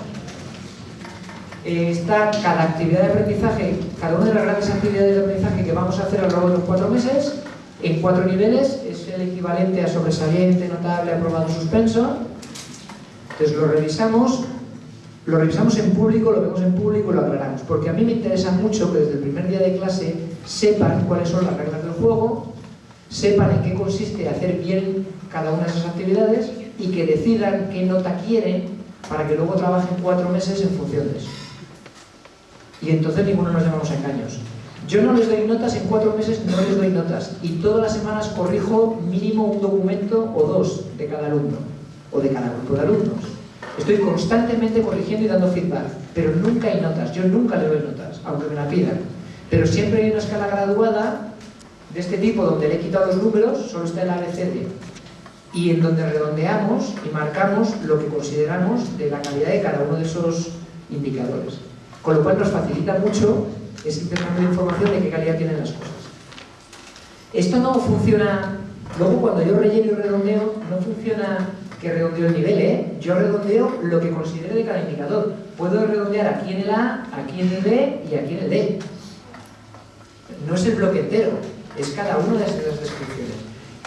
está cada actividad de aprendizaje, cada una de las grandes actividades de aprendizaje que vamos a hacer a lo largo de los cuatro meses, en cuatro niveles, es el equivalente a sobresaliente, notable, aprobado, suspenso. Entonces lo revisamos, lo revisamos en público, lo vemos en público y lo aclaramos. Porque a mí me interesa mucho que desde el primer día de clase sepan cuáles son las reglas del juego, sepan en qué consiste hacer bien cada una de esas actividades y que decidan qué nota quieren para que luego trabajen cuatro meses en función de eso y entonces ninguno nos llamamos a engaños. Yo no les doy notas en cuatro meses, no les doy notas. Y todas las semanas corrijo mínimo un documento o dos de cada alumno, o de cada grupo de alumnos. Estoy constantemente corrigiendo y dando feedback, pero nunca hay notas. Yo nunca le doy notas, aunque me la pidan. Pero siempre hay una escala graduada de este tipo, donde le he quitado los números, solo está el ABCD. Y en donde redondeamos y marcamos lo que consideramos de la calidad de cada uno de esos indicadores. Con lo cual nos facilita mucho ese intercambio de información de qué calidad tienen las cosas. Esto no funciona, luego cuando yo relleno y redondeo, no funciona que redondeo el nivel, ¿eh? Yo redondeo lo que considere de cada indicador. Puedo redondear aquí en el A, aquí en el B y aquí en el D. No es el bloque entero, es cada una de esas descripciones.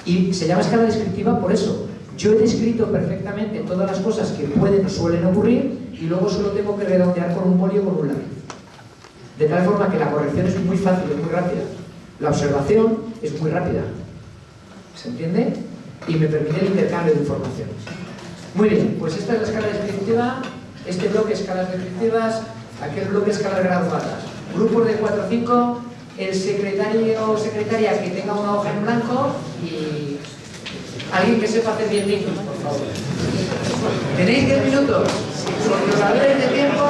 Y se llama escala descriptiva por eso. Yo he descrito perfectamente todas las cosas que pueden o suelen ocurrir y luego solo tengo que redondear con un boli o con un lápiz. De tal forma que la corrección es muy fácil, es muy rápida. La observación es muy rápida. ¿Se entiende? Y me permite el intercambio de informaciones. Muy bien, pues esta es la escala descriptiva, este bloque escalas descriptivas, aquel bloque escalas graduadas. Grupos de 4 o 5, el secretario o secretaria que tenga una hoja en blanco y alguien que sepa hacer 10 minutos, por favor. ¿Tenéis 10 minutos? Sobre de tiempo...